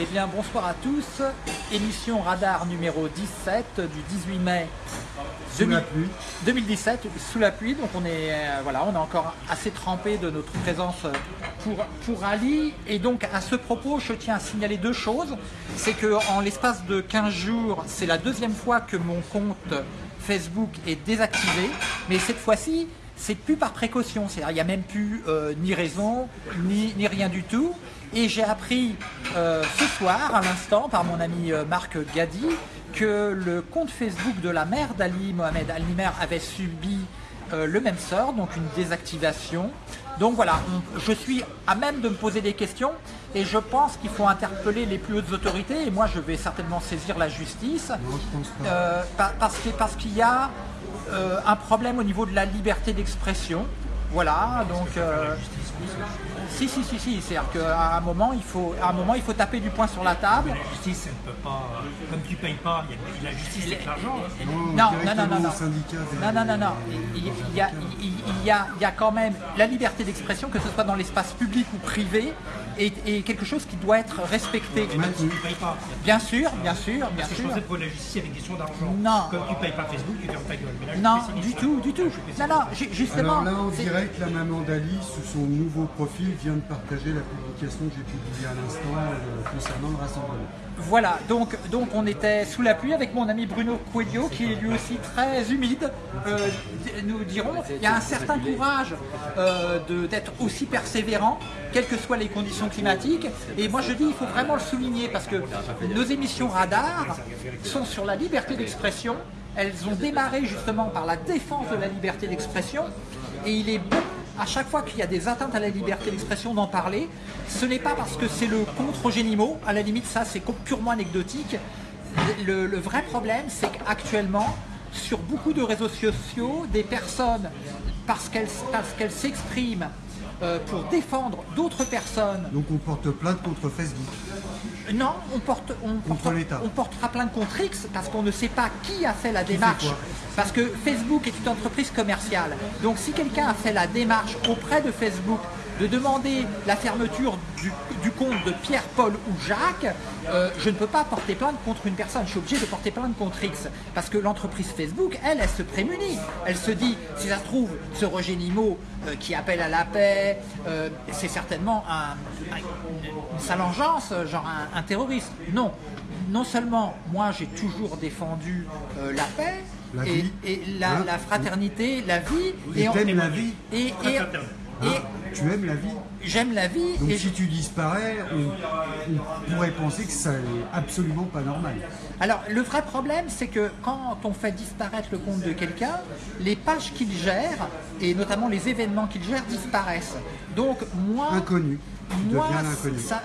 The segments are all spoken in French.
Eh bien, bonsoir à tous. Émission Radar numéro 17 du 18 mai Sous la pluie. 2017, sous la pluie. Donc, on est, euh, voilà, on est encore assez trempé de notre présence pour, pour Ali. Et donc, à ce propos, je tiens à signaler deux choses. C'est qu'en l'espace de 15 jours, c'est la deuxième fois que mon compte Facebook est désactivé. Mais cette fois-ci, c'est plus par précaution. C'est-à-dire, il n'y a même plus euh, ni raison, ni, ni rien du tout. Et j'ai appris euh, ce soir, à l'instant, par mon ami euh, Marc Gadi, que le compte Facebook de la mère d'Ali Mohamed Al-Nimer avait subi euh, le même sort, donc une désactivation. Donc voilà, on- je suis à même de me poser des questions et je pense qu'il faut interpeller les plus hautes autorités et moi je vais certainement saisir la justice euh, parce que- parce qu'il y a euh, un problème au niveau de la liberté d'expression. Voilà, donc si si si si, c'est-à-dire qu'à un moment il faut à un moment il faut taper du poing sur la table. La justice, elle ne peut pas. Comme tu payes pas, il y a la justice avec l'argent. Non, Non, non, non, non, non. Non, non, il y a- il y a quand même la liberté d'expression, que ce soit dans l'espace public ou privé, est, est quelque chose qui doit être respecté. Même si tu ne payes pas. Bien sûr, bien sûr, bien Parce que je sûr. pensais que pour la justice, il y avait une question d'argent. Non. Comme tu ne payes pas Facebook, tu fermes ta gueule. Mais là, je Non, du tout, du tout. Non, non, ju- justement. Alors là, dirait que la maman d'Ali, sous son nouveau profil, vient de partager la publication que j'ai publiée à l'instant euh, concernant le rassemblement. Voilà, donc, donc on était sous la pluie avec mon ami Bruno Coelho, qui est lui aussi très humide, euh, nous dirons. Il y a un certain courage euh, d'être aussi persévérant, quelles que soient les conditions climatiques. Et moi je dis, il faut vraiment le souligner, parce que nos émissions radar sont sur la liberté d'expression. Elles ont démarré justement par la défense de la liberté d'expression. Et il est bon à chaque fois qu'il y a des atteintes à la liberté d'expression d'en parler, ce n'est pas parce que c'est le contre Génimo, à la limite ça c'est purement anecdotique. Le, vrai problème c'est qu'actuellement, sur beaucoup de réseaux sociaux, des personnes, parce qu'elles parce qu'elles s'expriment euh, pour défendre d'autres personnes, Donc on porte plainte contre Facebook. Non, on, porte, on, portera- on portera plainte contre X parce qu'on ne sait pas qui a fait la démarche. Parce que Facebook est une entreprise commerciale. Donc si quelqu'un a fait la démarche auprès de Facebook de demander la fermeture du, du compte de Pierre, Paul ou Jacques, euh, je ne peux pas porter plainte contre une personne. Je suis obligé de porter plainte contre X. Parce que l'entreprise Facebook, elle, elle se prémunit. Elle se dit, si ça se trouve, ce Roger Nimo euh, qui appelle à la paix, euh, c'est certainement un, un- une salangeance, genre un, un terroriste. Non. Non seulement moi j'ai toujours défendu euh, la paix La et, vie. et la, Hein? la fraternité, la vie, Et en- t'aimes la vie et, et- Hein et Tu aimes la vie j'aime la vie Donc et si tu disparais, on, on pourrait penser que ça est absolument pas normal. Alors, le vrai problème, c'est que quand on fait disparaître le compte de quelqu'un, les pages qu'il gère, et notamment les événements qu'il gère, disparaissent. Donc, moi, Inconnu. Moi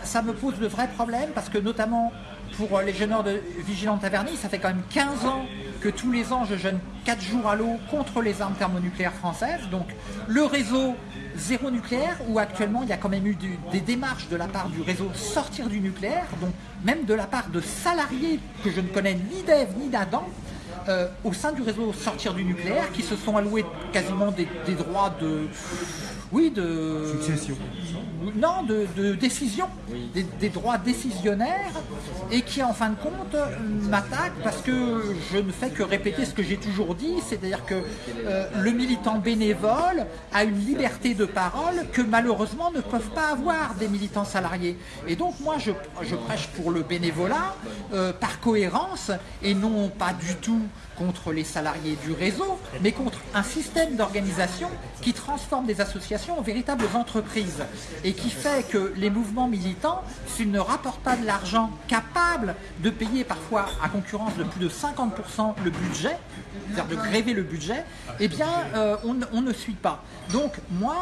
ça me pose de vrais problèmes, parce que notamment pour euh, les jeûneurs de Vigilante Taverny, ça fait quand même 15 ans que tous les ans, je jeûne 4 jours à l'eau contre les armes thermonucléaires françaises. Donc, le réseau zéro nucléaire, où actuellement, il y a quand même eu des démarches de la part du réseau sortir du nucléaire, donc même de la part de salariés que je ne connais ni d'Ève ni d'Adam, euh, au sein du réseau sortir du nucléaire, qui se sont alloués quasiment des droits de... Oui, de... Succession. Non, de, de décision, des, des droits décisionnaires, et qui en fin de compte m'attaquent parce que je ne fais que répéter ce que j'ai toujours dit, c'est-à-dire que euh, le militant bénévole a une liberté de parole que malheureusement ne peuvent pas avoir des militants salariés. Et donc moi je, je prêche pour le bénévolat euh, par cohérence et non pas du tout contre les salariés du réseau, mais contre un système d'organisation qui transforme des associations en véritables entreprises et qui fait que les mouvements militants, s'ils ne rapportent pas de l'argent capable de payer parfois à concurrence de plus de 50% le budget, c'est-à-dire de gréver le budget, eh bien euh, on, ne suit pas. Donc moi,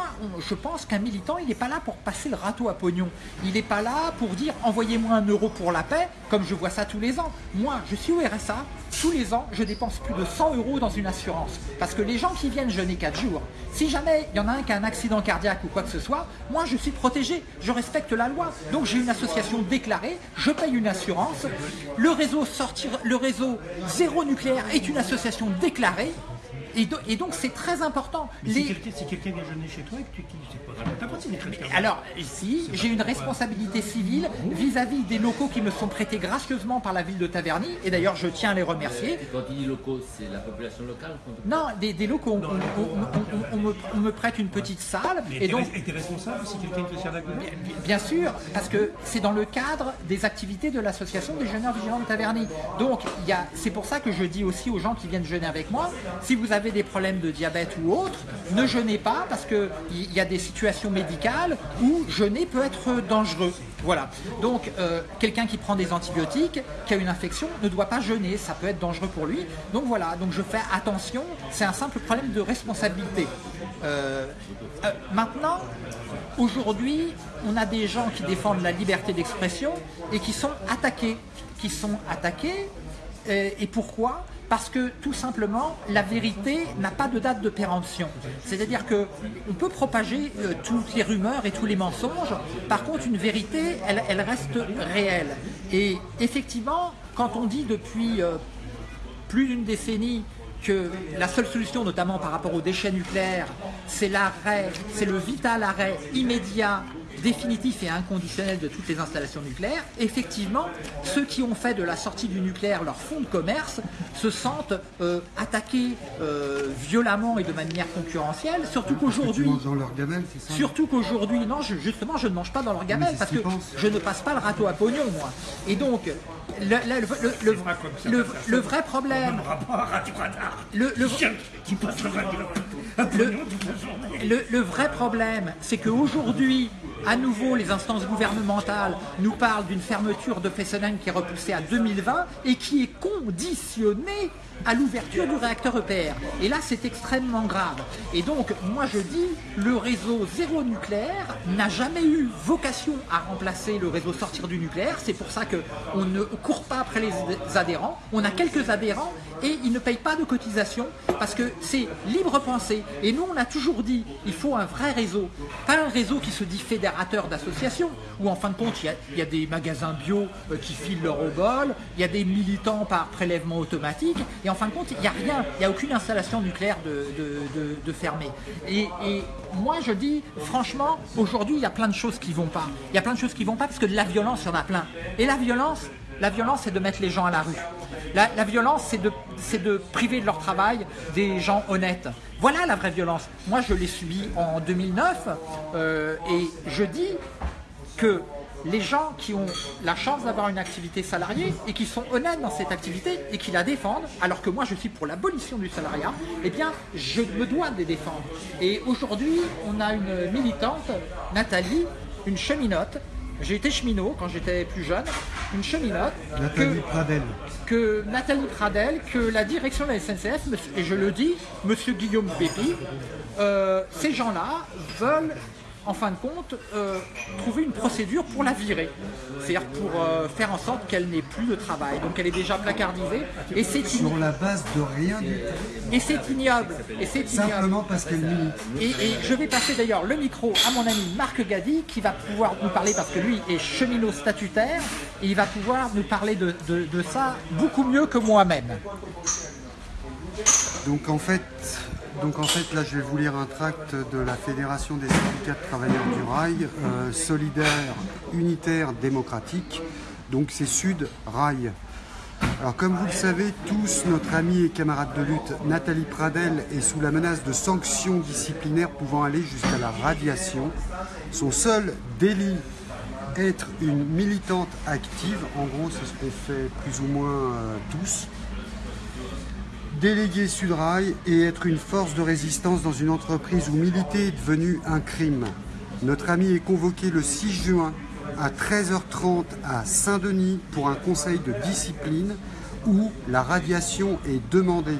je pense qu'un militant, il n'est pas là pour passer le râteau à pognon. Il n'est pas là pour dire envoyez-moi un euro pour la paix, comme je vois ça tous les ans. Moi, je suis au RSA, tous les ans, je dépense plus de 100 euros dans une assurance. Parce que les gens qui viennent jeûner 4 jours, si jamais il y en a un qui a un accident cardiaque ou quoi que ce soit, moi je suis protégé, je respecte la loi. Donc j'ai une association déclarée, je paye une assurance. Le réseau sortir, le réseau zéro nucléaire est une association déclarée. Et, donc c'est très important. Si quelqu'un vient jeûner chez toi et que tu c'est pas Alors ici, j'ai une responsabilité civile vis-à-vis des locaux qui me sont prêtés gracieusement par la ville de Taverny. Et d'ailleurs, je tiens à les remercier. quand tu dis locaux, c'est la population locale Non, des, locaux. On, me, prête une petite salle. et donc, et es responsable si quelqu'un te sert bien, bien sûr, parce que c'est dans le cadre des activités de l'association des jeûneurs vigilants de Taverny. Donc, c'est pour ça que je dis aussi aux gens qui viennent jeûner avec moi, si vous avez des problèmes de diabète ou autre, ne jeûnez pas parce qu'il y a des situations médicales où jeûner peut être dangereux. Voilà. Donc, euh, quelqu'un qui prend des antibiotiques, qui a une infection, ne doit pas jeûner. Ça peut être dangereux pour lui. Donc voilà. Donc je fais attention. C'est un simple problème de responsabilité. Euh, euh, maintenant, aujourd'hui, on a des gens qui défendent la liberté d'expression et qui sont attaqués. Qui sont attaqués. et pourquoi? Parce que tout simplement, la vérité n'a pas de date de péremption. C'est-à-dire qu'on peut propager euh, toutes les rumeurs et tous les mensonges, par contre une vérité, elle, reste réelle. Et effectivement, quand on dit depuis euh, plus d'une décennie que la seule solution, notamment par rapport aux déchets nucléaires, c'est l'arrêt, c'est le vital arrêt immédiat définitif et inconditionnel de toutes les installations nucléaires, effectivement, ceux qui ont fait de la sortie du nucléaire leur fonds de commerce se sentent euh, attaqués euh, violemment et de manière concurrentielle, surtout qu'aujourd'hui... dans leur gamelle, c'est ça. Surtout qu'aujourd'hui, non, justement, je ne mange pas dans leur gamelle parce que je ne passe pas le râteau à pognon, moi. Et donc, le, le, le, vrai problème... Le, le, vrai problème, c'est qu'aujourd'hui, à nouveau, les instances gouvernementales nous parlent d'une fermeture de Fessenheim qui est repoussée à 2020 et qui est conditionnée à l'ouverture du réacteur EPR. Et là, c'est extrêmement grave. Et donc, moi je dis, le réseau zéro nucléaire n'a jamais eu vocation à remplacer le réseau sortir du nucléaire. C'est pour ça qu'on ne court pas après les adhérents. On a quelques adhérents et ils ne payent pas de cotisation parce que c'est libre pensée. Et nous, on a toujours dit, il faut un vrai réseau. Pas un réseau qui se dit fédérateur d'associations, où en fin de compte, il y, a, des magasins bio euh, qui filent leur au bol, il y a des militants par prélèvement automatique, et en fin de compte, il n'y a rien, il n'y a aucune installation nucléaire de, de, fermée. Et, moi, je dis, franchement, aujourd'hui, il y a plein de choses qui ne vont pas. Il y a plein de choses qui ne vont pas parce que de la violence, il y en a plein. Et la violence, la violence, c'est de mettre les gens à la rue. La, violence, c'est de, priver de leur travail des gens honnêtes. Voilà la vraie violence. Moi, je l'ai subi en 2009 euh, et je dis que les gens qui ont la chance d'avoir une activité salariée et qui sont honnêtes dans cette activité et qui la défendent, alors que moi je suis pour l'abolition du salariat, eh bien je me dois de les défendre. Et aujourd'hui, on a une militante, Nathalie, une cheminote, j'ai été cheminot quand j'étais plus jeune, une cheminote. Nathalie Pradel. Que Nathalie Pradel, que la direction de la SNCF, et je le dis, monsieur Guillaume Pépi, euh, ces gens-là veulent en fin de compte, euh, trouver une procédure pour la virer. C'est-à-dire pour euh, faire en sorte qu'elle n'ait plus de travail. Donc elle est déjà placardisée. Et c'est Sur la base de rien du Et c'est ignoble. Et c'est Simplement parce qu'elle milite. Et, et, je vais passer d'ailleurs le micro à mon ami Marc Gadi qui va pouvoir nous parler parce que lui est cheminot statutaire et il va pouvoir nous parler de, de ça beaucoup mieux que moi-même. Donc en fait, donc en fait, là, je vais vous lire un tract de la Fédération des syndicats de travailleurs du rail, euh, solidaire, unitaire, démocratique. Donc c'est Sud Rail. Alors comme vous le savez tous, notre amie et camarade de lutte Nathalie Pradel est sous la menace de sanctions disciplinaires pouvant aller jusqu'à la radiation. Son seul délit être une militante active, en gros c'est ce qu'on fait plus ou moins euh, tous, déléguer Sudrail et être une force de résistance dans une entreprise où militer est devenu un crime. Notre ami est convoqué le 6 juin à 13h30 à Saint-Denis pour un conseil de discipline où la radiation est demandée.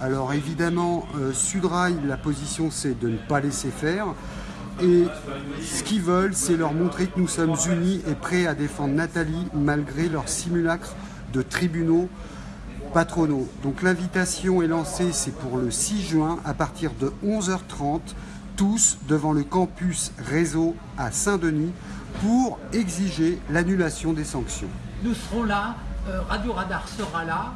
Alors évidemment, euh, Sudrail, la position c'est de ne pas laisser faire. Et ce qu'ils veulent, c'est leur montrer que nous sommes unis et prêts à défendre Nathalie malgré leur simulacre de tribunaux patronaux. Donc l'invitation est lancée, c'est pour le 6 juin à partir de 11h30, tous devant le campus réseau à Saint-Denis pour exiger l'annulation des sanctions. Nous serons là, euh, Radio Radar sera là,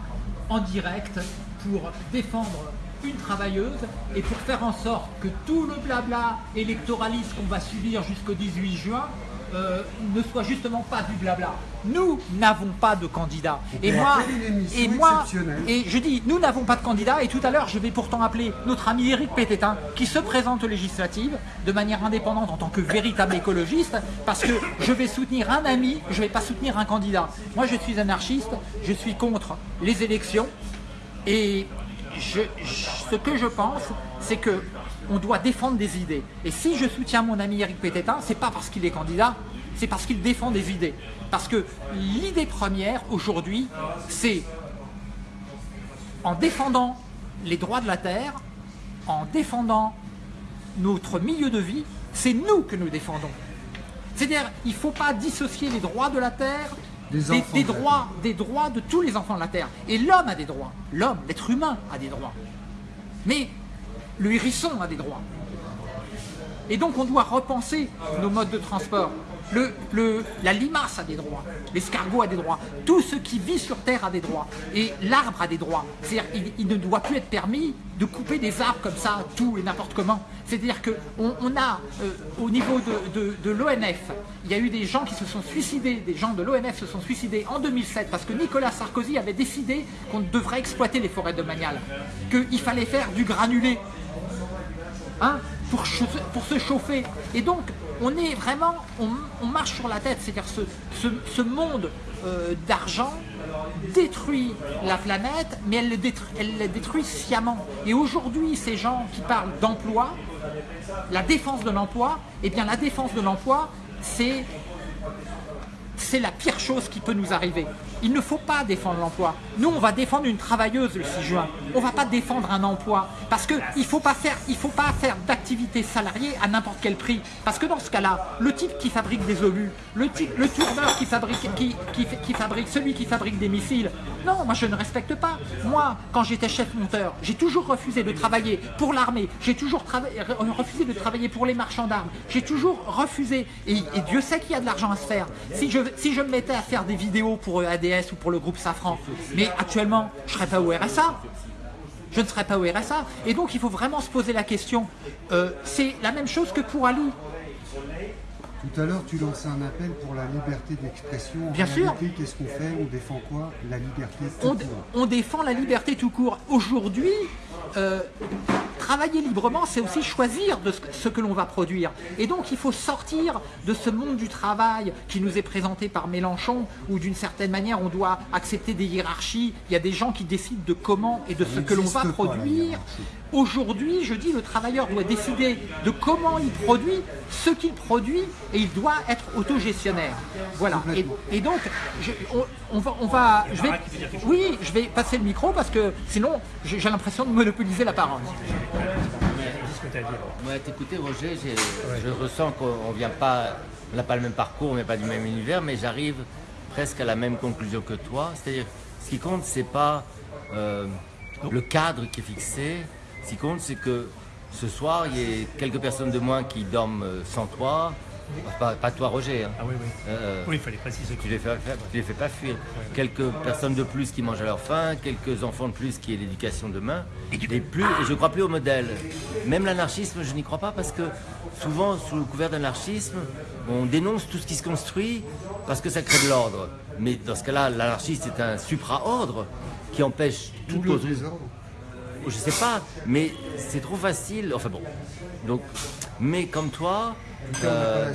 en direct, pour défendre une travailleuse et pour faire en sorte que tout le blabla électoraliste qu'on va subir jusqu'au 18 juin euh, ne soit justement pas du blabla. Nous n'avons pas de candidat. Et moi, et moi, et je dis, nous n'avons pas de candidat. Et tout à l'heure, je vais pourtant appeler notre ami Éric Pététin, qui se présente aux législatives de manière indépendante en tant que véritable écologiste, parce que je vais soutenir un ami, je ne vais pas soutenir un candidat. Moi, je suis anarchiste, je suis contre les élections, et ce que je pense, c'est que on doit défendre des idées. Et si je soutiens mon ami Eric Pététin, c'est pas parce qu'il est candidat, c'est parce qu'il défend des idées. Parce que l'idée première aujourd'hui, c'est en défendant les droits de la terre, en défendant notre milieu de vie, c'est nous que nous défendons. C'est-à-dire, il ne faut pas dissocier les droits de la terre des, droits, des droits de tous les enfants de la terre. Et l'homme a des droits. L'homme, l'être humain a des droits. Mais le hérisson a des droits. Et donc on doit repenser nos modes de transport. Le, la limace a des droits, l'escargot a des droits, tout ce qui vit sur Terre a des droits, et l'arbre a des droits. C'est-à-dire il, ne doit plus être permis de couper des arbres comme ça, tout et n'importe comment. C'est-à-dire qu'on on a, euh, au niveau de, de l'ONF, il y a eu des gens qui se sont suicidés, des gens de l'ONF se sont suicidés en 2007 parce que Nicolas Sarkozy avait décidé qu'on devrait exploiter les forêts domaniales, qu'il fallait faire du granulé Hein, pour, se chauffer. Et donc, on est vraiment, on, marche sur la tête. C'est-à-dire ce, monde euh, d'argent détruit la planète, mais elle le détruit, détruit sciemment. Et aujourd'hui, ces gens qui parlent d'emploi, la défense de l'emploi, eh bien la défense de l'emploi, c'est la pire chose qui peut nous arriver. Il ne faut pas défendre l'emploi. Nous, on va défendre une travailleuse le 6 juin. On ne va pas défendre un emploi. Parce qu'il ne faut pas faire, faire d'activité salariée à n'importe quel prix. Parce que dans ce cas-là, le type qui fabrique des obus, le, type, le tourneur qui fabrique, qui, qui, fabrique, celui qui fabrique des missiles, non, moi je ne respecte pas. Moi, quand j'étais chef monteur, j'ai toujours refusé de travailler pour l'armée. J'ai toujours refusé de travailler pour les marchands d'armes. J'ai toujours refusé. Et, Dieu sait qu'il y a de l'argent à se faire. Si je, si je me mettais à faire des vidéos pour Ou pour le groupe Safran. Mais actuellement, je ne serais pas au RSA. Je ne serais pas au RSA. Et donc, il faut vraiment se poser la question. Euh, c'est la même chose que pour Ali. Tout à l'heure, tu lançais un appel pour la liberté d'expression. Bien sûr. Qu'est-ce qu'on fait? On défend quoi? La liberté tout on, court. On défend la liberté tout court. Aujourd'hui, euh, travailler librement, c'est aussi choisir de ce que l'on va produire. Et donc, il faut sortir de ce monde du travail qui nous est présenté par Mélenchon, où d'une certaine manière, on doit accepter des hiérarchies. Il y a des gens qui décident de comment et de ce que l'on va produire. Aujourd'hui, je dis, le travailleur doit décider de comment il produit ce qu'il produit et il doit être autogestionnaire. Voilà. Et, donc, on, on va oui, je vais passer le micro parce que sinon, j'ai l'impression de monopoliser la parole. Moi, t'écouter, Roger, je ressens qu'on vient pas, on n'a pas le même parcours, on n'est pas du même univers, mais j'arrive presque à la même conclusion que toi. C'est-à-dire, ce qui compte, c'est pas euh, le cadre qui est fixé, ce qui compte, c'est que ce soir, il y ait quelques personnes de moins qui dorment euh, sans toi. Pas, toi, Roger. Hein. Ah oui, oui. Euh, oui, il fallait préciser. Tu les fais, les fais pas fuir. Quelques personnes de plus qui mangent à leur faim, quelques enfants de plus qui aient l'éducation demain. Et, plus, et je ne crois plus au modèle. Même l'anarchisme, je n'y crois pas parce que souvent, sous le couvert d'anarchisme, on dénonce tout ce qui se construit parce que ça crée de l'ordre. Mais dans ce cas-là, l'anarchiste est un supra-ordre qui empêche tout le désordre je sais pas, mais c'est trop facile. Enfin bon. Donc, mais comme toi, euh,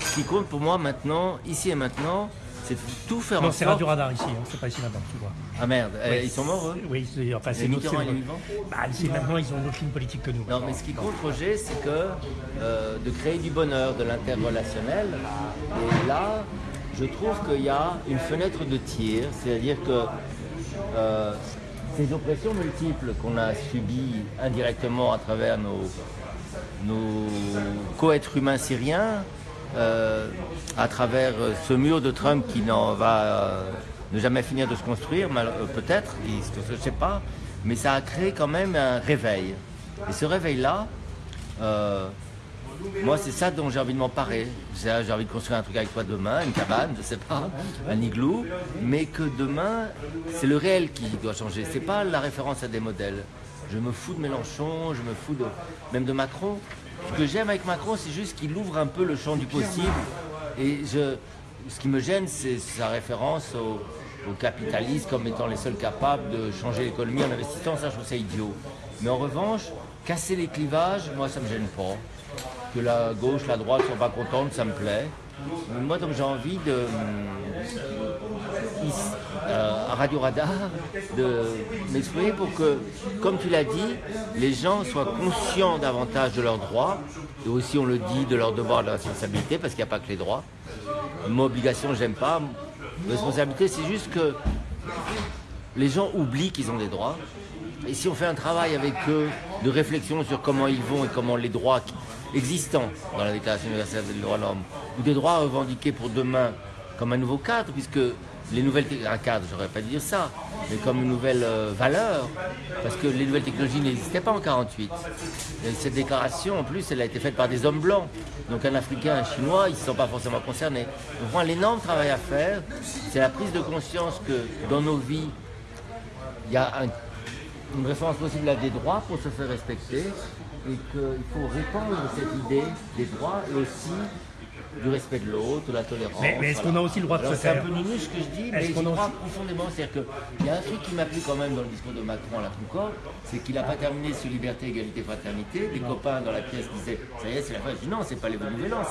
ce qui compte pour moi maintenant, ici et maintenant, c'est tout faire non, c'est Radio Radar ici, hein, c'est pas ici maintenant, tu vois. Ah merde, euh, ils sont morts eux Oui, enfin c'est notre... Bah, ici maintenant, ils ont une autre ligne politique que nous. Non, mais ce qui compte, Roger, c'est que euh, de créer du bonheur, de l'interrelationnel. Et là, je trouve qu'il y a une fenêtre de tir, c'est-à-dire que ces oppressions multiples qu'on a subies indirectement à travers nos, nos co-êtres humains syriens, euh, à travers ce mur de Trump qui n'en va euh, ne jamais finir de se construire, euh, peut-être, je ne sais pas, mais ça a créé quand même un réveil. Et ce réveil-là, moi, c'est ça dont j'ai envie de m'emparer. J'ai envie de construire un truc avec toi demain, une cabane, je sais pas, un igloo, mais que demain, c'est le réel qui doit changer. C'est pas la référence à des modèles. Je me fous de Mélenchon, je me fous même de Macron. Ce que j'aime avec Macron, c'est juste qu'il ouvre un peu le champ du possible. Et ce qui me gêne, c'est sa référence au, au capitalisme comme étant les seuls capables de changer l'économie en investissant. Ça, je trouve ça idiot. Mais en revanche, casser les clivages, moi, ça me gêne pas. Que la gauche, la droite ne soient pas contentes, ça me plaît. Moi, donc, j'ai envie de, euh, à Radio Radar, de m'exprimer pour que, comme tu l'as dit, les gens soient conscients davantage de leurs droits, et aussi, on le dit, de leurs devoirs de leurs responsabilités, parce qu'il n'y a pas que les droits. Mon obligation, j'aime pas. Responsabilité, c'est juste que les gens oublient qu'ils ont des droits. Et si on fait un travail avec eux de réflexion sur comment ils vont et comment les droits existants dans la Déclaration universelle des droits de l'homme, ou des droits revendiqués pour demain comme un nouveau cadre, puisque les nouvelles un cadre, j'aurais pas dire ça, mais comme une nouvelle euh, valeur, parce que les nouvelles technologies n'existaient pas en 48. cette déclaration, en plus, elle a été faite par des hommes blancs. Donc un Africain, un Chinois, ils ne sont pas forcément concernés. Donc a l'énorme travail à faire, c'est la prise de conscience que dans nos vies, il y a une référence possible à des droits pour se faire respecter et qu'il faut répandre cette idée des droits et aussi du respect de l'autre, de la tolérance. Mais, est-ce qu'on a aussi le droit de se faire C'est un peu nul ce que je dis, mais je crois profondément. C'est-à-dire qu'il y a un truc qui m'a plu quand même dans le discours de Macron à la Concorde, c'est qu'il n'a pas terminé sur liberté, égalité, fraternité. Les copains dans la pièce disaient ça y est, c'est la fin. Je dis non, c'est pas les nouvel an,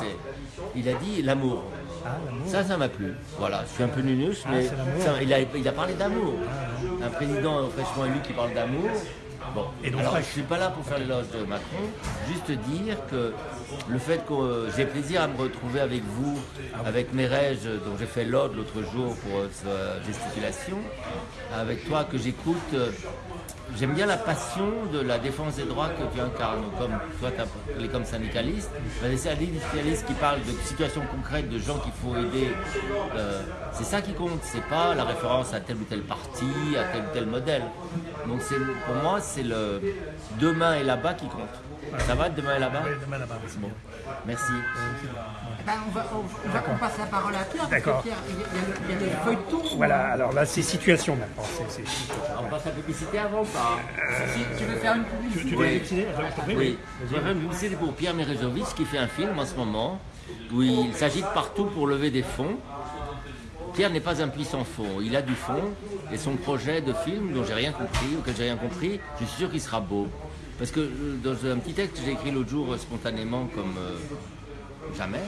il a dit l'amour. Ah, ça, ça m'a plu. Voilà, je suis un peu nunus, ah, mais il, a, il, a, parlé d'amour. Ah, un président fraîchement élu qui parle d'amour, Bon, et donc, alors, je ne suis pas là pour faire l'éloge de Macron, juste dire que le fait que j'ai plaisir à me retrouver avec vous, avec Mérège, dont j'ai fait l'ode l'autre jour pour euh, sa gesticulation, avec toi que j'écoute euh, J'aime bien la passion de la défense des droits que tu incarnes, comme toi, tu es comme syndicaliste. C'est un syndicaliste qui parle de situations concrètes, de gens qu'il faut aider. Euh, c'est ça qui compte, c'est pas la référence à tel ou tel parti, à tel ou tel modèle. Donc pour moi, c'est le demain et là-bas qui compte. Ça va demain et là-bas Oui, demain là-bas. Bon. Merci. Eh ben, on, va, on, passe la parole à Pierre, parce que Pierre, il y, a, des feuilletons. Voilà, alors là, c'est situation maintenant. on passe la publicité avant ou pas Tu veux faire une publicité Tu, veux publicité Oui, je vais faire une publicité pour Pierre Merejovic qui fait un film en ce moment où il s'agite partout pour lever des fonds. Pierre n'est pas un puissant fond, il a du fond et son projet de film dont j'ai rien compris, auquel j'ai rien compris, je suis sûr qu'il sera beau. Parce que euh, dans un petit texte que j'ai écrit l'autre jour euh, spontanément comme euh, jamais,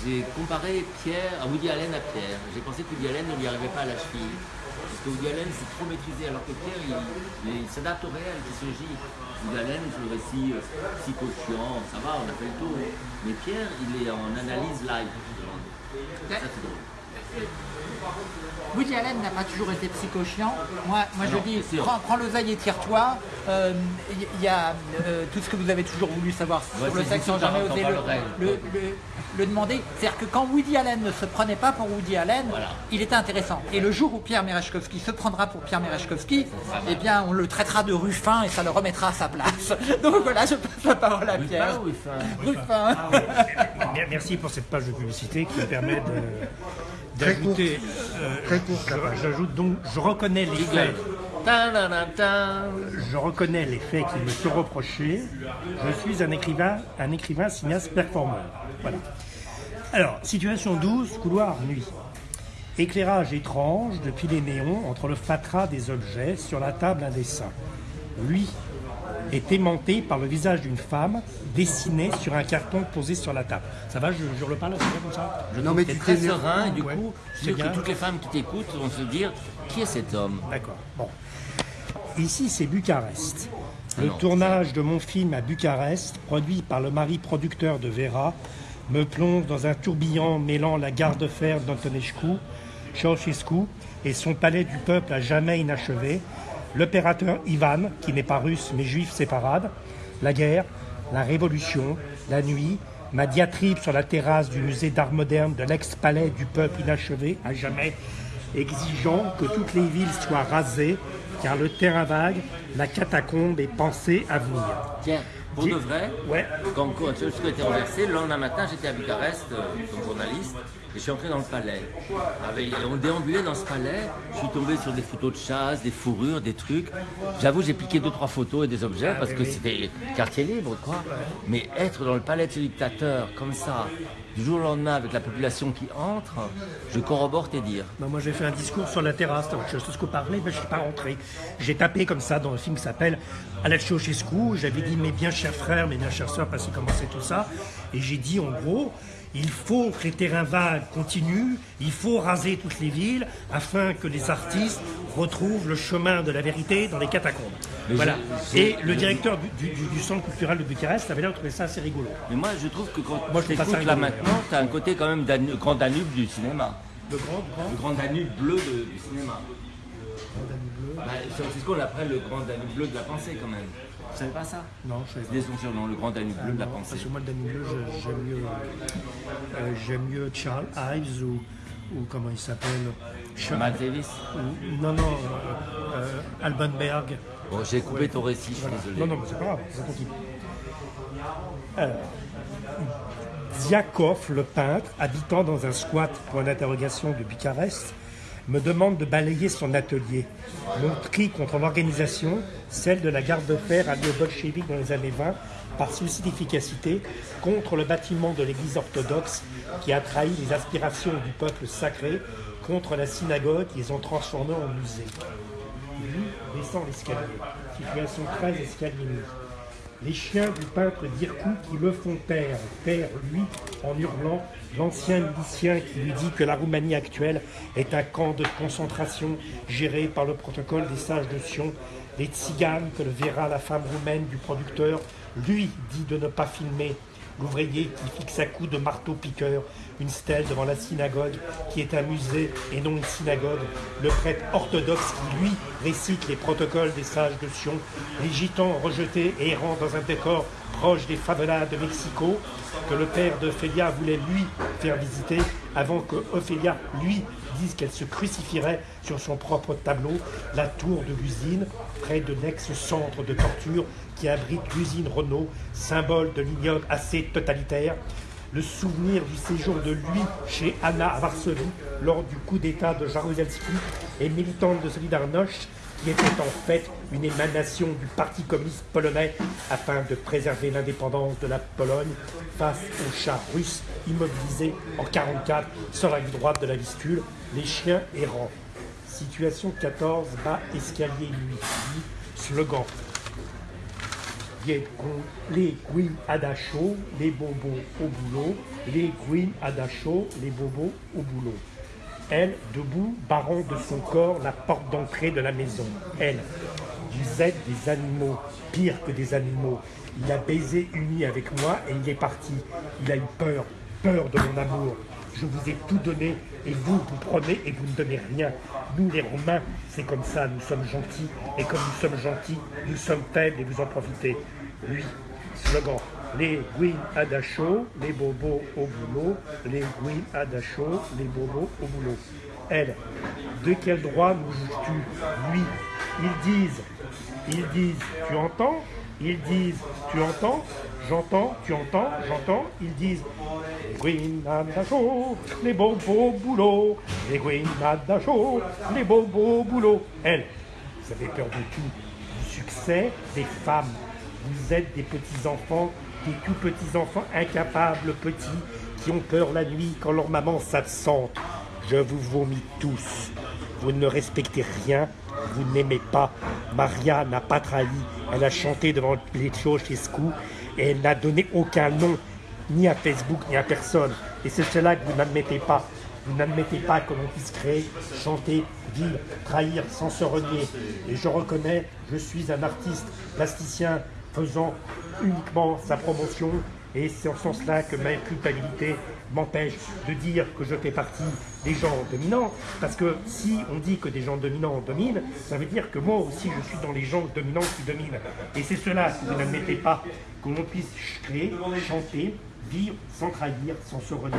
j'ai comparé Pierre à Woody Allen à Pierre. J'ai pensé que Woody Allen ne lui arrivait pas à la cheville. Parce que Woody Allen c'est trop maîtrisé, alors que Pierre il, s'adapte au réel, qui surgit. Woody Allen, c'est le récit psycho-chiant, ça va, on a fait le tour. Mais Pierre, il est en analyse live. Ça c'est drôle. Woody Allen n'a pas toujours été psycho-chiant. Moi, moi je dis, prends, prends l'oseille et tire-toi. Il euh, y, a euh, tout ce que vous avez toujours voulu savoir sur le sexe sans jamais osé le, demander. C'est-à-dire que quand Woody Allen ne se prenait pas pour Woody Allen, il était intéressant. Et le jour où Pierre Merechkovski se prendra pour Pierre Merechkovski, eh bien, on le traitera de Ruffin et ça le remettra à sa place. Donc voilà, je passe la parole à Pierre. Ruffin. Ah merci pour cette page de publicité qui me permet de Euh, j'ajoute donc, je reconnais les faits. Je reconnais les faits qui me sont reprochés. Je suis un écrivain, un écrivain cinéaste performeur. Voilà. Alors, situation 12, couloir nuit. Éclairage étrange depuis les néons entre le fatras des objets, sur la table un dessin. Lui est aimanté par le visage d'une femme dessinée sur un carton posé sur la table. Ça va, je, je le parle, c'est comme ça je Non, mais tu es très serein et du coup, je que toutes les femmes qui t'écoutent vont se dire qui est cet homme? D'accord. Bon. Ici, c'est Bucarest. Ah le tournage de mon film à Bucarest, produit par le mari producteur de Vera, me plonge dans un tourbillon mêlant la gare de fer d'Antonescu, Ceausescu et son palais du peuple à jamais inachevé, l'opérateur Ivan, qui n'est pas russe mais juif séparade, la guerre, la révolution, la nuit, ma diatribe sur la terrasse du musée d'art moderne de l'ex-palais du peuple inachevé à jamais, exigeant que toutes les villes soient rasées, car le terrain vague, la catacombe est pensée à venir. Tiens, pour de vrai, Ouais. quand a été renversé, le lendemain matin, j'étais à Bucarest euh, comme journaliste et je suis entré dans le palais. On déambulait dans ce palais, je suis tombé sur des photos de chasse, des fourrures, des trucs. J'avoue, j'ai piqué deux, trois photos et des objets parce que c'était quartier libre, quoi. Mais être dans le palais de ce dictateur, comme ça, du jour au lendemain, avec la population qui entre, je corrobore tes dires. Ben, moi, j'ai fait un discours sur la terrasse. Donc, je sais ce que parlait, mais je ne suis pas rentré. J'ai tapé comme ça dans un film qui s'appelle Alal Ceausescu. J'avais dit mes bien chers frères, mes bien chères sœurs, parce que commençait tout ça. Et j'ai dit en gros, il faut que les terrains vagues continuent, il faut raser toutes les villes afin que les artistes retrouvent le chemin de la vérité dans les catacombes. Mais voilà. Et le directeur du, du- du centre culturel de Bucarest avait l'air de trouver ça assez rigolo. Mais moi, je trouve que quand Moi, je t'écoutes là maintenant, tu as un côté quand même Danu- grand Danube du cinéma. Le grand, grand. Le grand Danube bleu de- du cinéma. Bah, San Francisco, on l'appelle le grand Danube bleu de la pensée quand même. Vous savez pas ça Non, je sais pas. C'est son surnom, le grand Danube bleu de la Non, pensée. Parce que moi, le Danube bleu, j'aime mieux, euh, j'aime mieux Charles Ives ou, ou comment il s'appelle Charles- Matt Davis ou- Non, non, euh, euh, Alban Berg. Bon, j'ai coupé ton récit, je suis désolé. Non, non, mais c'est pas grave, ça continue. Euh, Diakov, le peintre, habitant dans un squat pour une interrogation de Bucarest, me demande de balayer son atelier. Mon cri contre l'organisation, celle de la garde de fer aux bolcheviks dans les années 20, par souci d'efficacité, contre le bâtiment de l'église orthodoxe qui a trahi les aspirations du peuple sacré, contre la synagogue qu'ils ont transformée en musée. Lui descend l'escalier. Situation 13, escalier nuit. Les chiens du peintre Dirkou qui le font taire, taire lui en hurlant. L'ancien milicien qui lui dit que la Roumanie actuelle est un camp de concentration géré par le protocole des sages de Sion, les tziganes que le verra la femme roumaine du producteur, lui dit de ne pas filmer, l'ouvrier qui fixe à coups de marteau-piqueur une stèle devant la synagogue qui est un musée et non une synagogue, le prêtre orthodoxe qui lui récite les protocoles des sages de Sion, les gitans rejetés et errant dans un décor proche des favelas de Mexico, que le père d'Ophélia voulait lui faire visiter avant que Ophélia lui dise qu'elle se crucifierait sur son propre tableau, la tour de l'usine, près de l'ex-centre de torture qui abrite l'usine Renault, symbole de l'ignoble assez totalitaire, le souvenir du séjour de lui chez Anna à Varsovie lors du coup d'État de Jaruzelski et militante de Solidarność, qui était en fait une émanation du Parti communiste polonais afin de préserver l'indépendance de la Pologne face aux chars russes immobilisés en 1944 sur la rive droite de la Vistule, les chiens errants. Situation 14, bas escalier 8, slogan les Gwyn Adacho, les bobos au boulot, les Gwyn Adacho, les bobos au boulot. Elle, debout, barrant de son corps la porte d'entrée de la maison. Elle, vous êtes des animaux, pire que des animaux. Il a baisé nuit avec moi et il est parti. Il a eu peur, peur de mon amour. Je vous ai tout donné et vous, vous prenez et vous ne donnez rien. Nous, les Romains, c'est comme ça, nous sommes gentils. Et comme nous sommes gentils, nous sommes faibles et vous en profitez. Lui, slogan. Les Gwyn Adacho, les bobos au boulot. Les Gwyn Adacho, les bobos au boulot. Elle, de quel droit nous juges-tu Lui, ils disent, ils disent, tu entends? Ils disent, tu entends? J'entends, tu entends, j'entends? Ils disent, les Adacho, les bobos au boulot. Les Adacho, les bobos au boulot. Elle, vous avez peur de tout. Du succès des femmes. Vous êtes des petits-enfants, des tout petits-enfants incapables, petits, qui ont peur la nuit quand leur maman s'absente. Je vous vomis tous. Vous ne respectez rien, vous n'aimez pas. Maria n'a pas trahi. Elle a chanté devant les Ceausescu et elle n'a donné aucun nom, ni à Facebook, ni à personne. Et c'est cela que vous n'admettez pas. Vous n'admettez pas que l'on puisse créer, chanter, vivre, trahir sans se renier. Et je reconnais, je suis un artiste plasticien faisant uniquement sa promotion. Et c'est en ce sens-là que ma culpabilité m'empêche de dire que je fais partie des gens dominants. Parce que si on dit que des gens dominants dominent, ça veut dire que moi aussi je suis dans les gens dominants qui dominent. Et c'est cela que vous n'admettez pas, que l'on puisse créer, chanter, vivre sans trahir, sans se renier.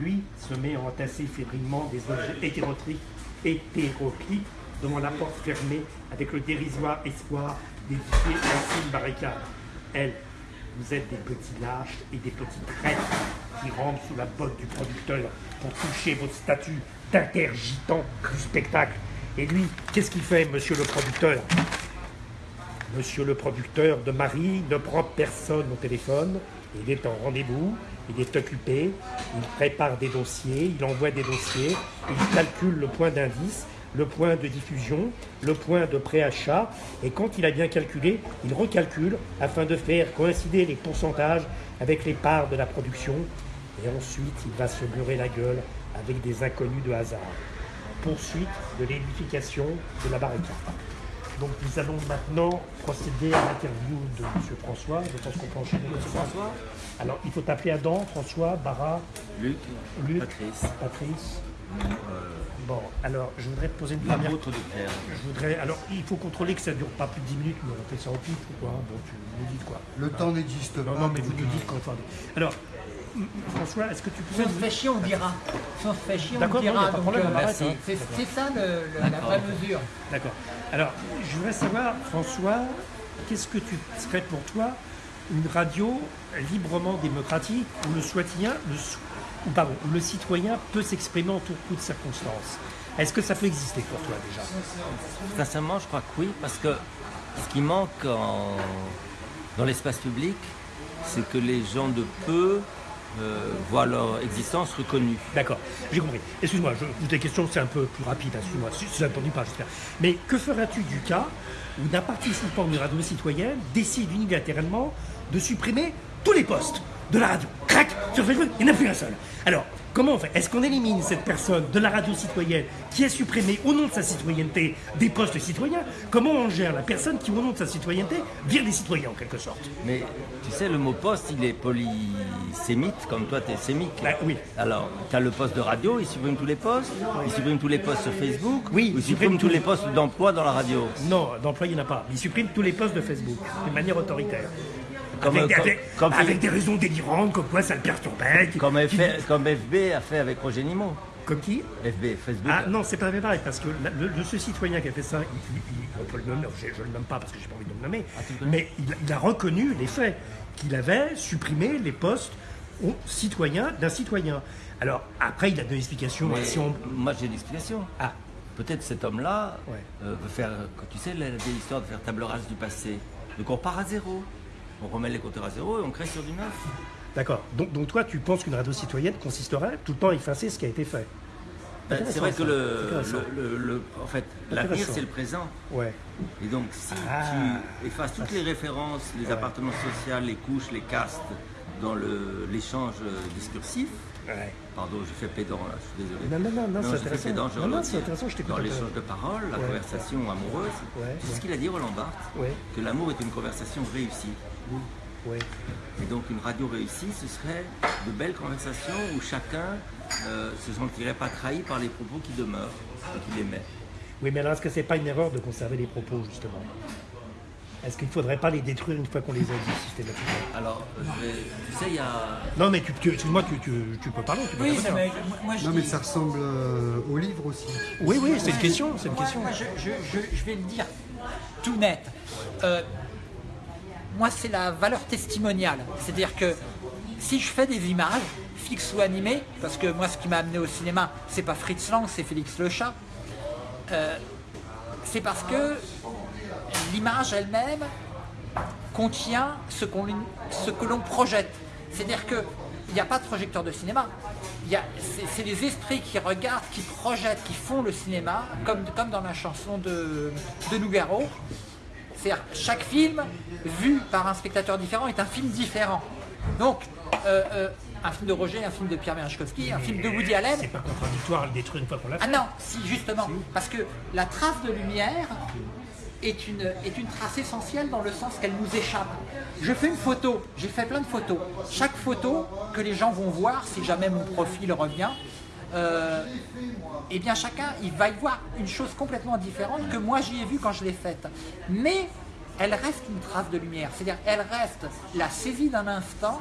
Lui se met à entasser fébrilement des objets hétéroclites, hétéroclites devant la porte fermée avec le dérisoire espoir d'édifier une barricade. Elle, vous êtes des petits lâches et des petits traîtres qui rentrent sous la botte du producteur pour toucher votre statut d'intergitant du spectacle. Et lui, qu'est-ce qu'il fait, monsieur le producteur? Monsieur le producteur de Marie ne prend personne au téléphone. Il est en rendez-vous, il est occupé, il prépare des dossiers, il envoie des dossiers, il calcule le point d'indice, le point de diffusion, le point de préachat, et quand il a bien calculé, il recalcule afin de faire coïncider les pourcentages avec les parts de la production, et ensuite il va se mûrer la gueule avec des inconnus de hasard. Poursuite de l'édification de la barricade. Donc nous allons maintenant procéder à l'interview de M. François. Je pense qu'on peut enchaîner. M. François Alors il faut t'appeler Adam, François, Barra, Luc, Luc Patrice. Patrice. Bon, alors je voudrais te poser une première. de terre. Je voudrais. Alors il faut contrôler que ça ne dure pas plus de 10 minutes, mais on fait ça au pif ou quoi Bon, tu nous dis quoi Le temps n'existe pas. Non, non, mais vous nous dites quand. Alors, François, est-ce que tu peux. on se fait chier, on dira. On se fait chier, on dira. euh, on arrête, merci. hein. C'est ça le- le- la vraie mesure. D'accord. Alors, je voudrais savoir, François, qu'est-ce que tu serait pour toi une radio librement démocratique où le citoyen, le, pardon, le citoyen peut s'exprimer en toutes circonstances Est-ce que ça peut exister pour toi déjà? Sincèrement, je crois que oui, parce que ce qui manque en- dans l'espace public, c'est que les gens de peu euh, voient leur existence reconnue. D'accord, j'ai compris. Excuse-moi, je des questions, c'est un peu plus rapide, excuse-moi, si ne t'ennuie pas, j'espère. Mais que feras-tu du cas où d'un participant d'une radio citoyenne décide unilatéralement de supprimer tous les postes? De la radio Crac Sur Facebook, il n'y en a plus un seul. Alors, comment on fait? Est-ce qu'on élimine cette personne de la radio citoyenne qui a supprimé au nom de sa citoyenneté des postes citoyens? Comment on gère la personne qui, au nom de sa citoyenneté, vire des citoyens en quelque sorte? Mais tu sais, le mot poste, il est polysémite, comme toi, tu es sémique. Bah, oui. Alors, tu as le poste de radio, il supprime tous les postes, il supprime tous les postes sur Facebook, Oui, ou il supprime tous. les postes d'emploi dans la radio? Non, d'emploi, il n'y en a pas. Il supprime tous les postes de Facebook, de manière autoritaire. Comme, avec, euh, des, comme- avec- comme- avec des raisons délirantes, comme quoi ça le perturbait. qui- Comme, qui- comme FB a fait avec Roger Nimot. Comme qui? FB, Facebook. Ah non, c'est pas pareil, parce que le, le- ce citoyen qui a fait ça, il- on peut le nommer, je, je le nomme pas parce que j'ai pas envie de le nommer, Ah, le mais il, il a reconnu les faits, qu'il avait supprimé les postes aux citoyens d'un citoyen. Alors après, il a donné explications. Mais si on... Moi, j'ai une explication. Ah, Peut-être cet homme-là Ouais. euh, veut faire, quand tu sais, la vieille histoire de faire table rase du passé. Donc on part à zéro. On remet les compteurs à zéro et on crée sur du neuf. d'accord. Donc, donc toi, tu penses qu'une radio citoyenne consisterait tout le temps à effacer ce qui a été fait? Ben, c'est vrai que le, Intéressant. le- le- le- en fait, l'avenir c'est le présent. Ouais. Et donc si Ah. tu effaces toutes les références, les appartements sociaux, les couches, les castes dans l'échange euh, discursif, ouais. pardon, je fais pédant là, je suis désolé. Non, non, non, non, c'est intéressant. pédant, je Non, non, retire. c'est intéressant, je t'écoute Dans l'échange de paroles, la Ouais. conversation amoureuse, Ouais, ouais. ce qu'il a dit Roland Barthes Ouais. Que l'amour est une conversation réussie. Ouais. Et donc une radio réussie, ce serait de belles conversations où chacun euh, se sentirait pas trahi par les propos qui demeurent et qu'il émet. Oui, mais alors est-ce que c'est pas une erreur de conserver les propos, justement? Est-ce qu'il ne faudrait pas les détruire une fois qu'on les a dit systématiquement? Alors, je vais- tu sais, il y a... Non, mais tu, tu- excuse-moi, tu, tu, tu peux parler. Tu peux Oui, mais moi je Non, mais ça ressemble euh, au livre aussi. oui, oui, c'est une question. C'est une Moi, question. moi, je, je- je- je vais le dire tout net. Euh, moi, c'est la valeur testimoniale. C'est-à-dire que si je fais des images, fixes ou animées, parce que moi, ce qui m'a amené au cinéma, c'est pas Fritz Lang, c'est Félix Le Chat, euh, c'est parce que l'image elle-même contient ce, que l'on projette. C'est-à-dire qu'il n'y a pas de projecteur de cinéma. C'est les esprits qui regardent, qui projettent, qui font le cinéma, comme, comme dans la chanson de, de Nougaro. C'est-à-dire chaque film vu par un spectateur différent est un film différent. Donc, euh, euh, un film de Roger, un film de Pierre Merechkowski, un film de Woody Allen, C'est pas contradictoire à le détruire une fois qu'on l'a ah fait. non, si justement, parce que la trace de lumière est une, est une trace essentielle dans le sens qu'elle nous échappe. Je fais une photo, j'ai fait plein de photos. Chaque photo que les gens vont voir, si jamais mon profil revient, euh, eh bien chacun il va y voir une chose complètement différente que moi j'y ai vu quand je l'ai faite. Mais elle reste une trace de lumière, c'est-à-dire elle reste la saisie d'un instant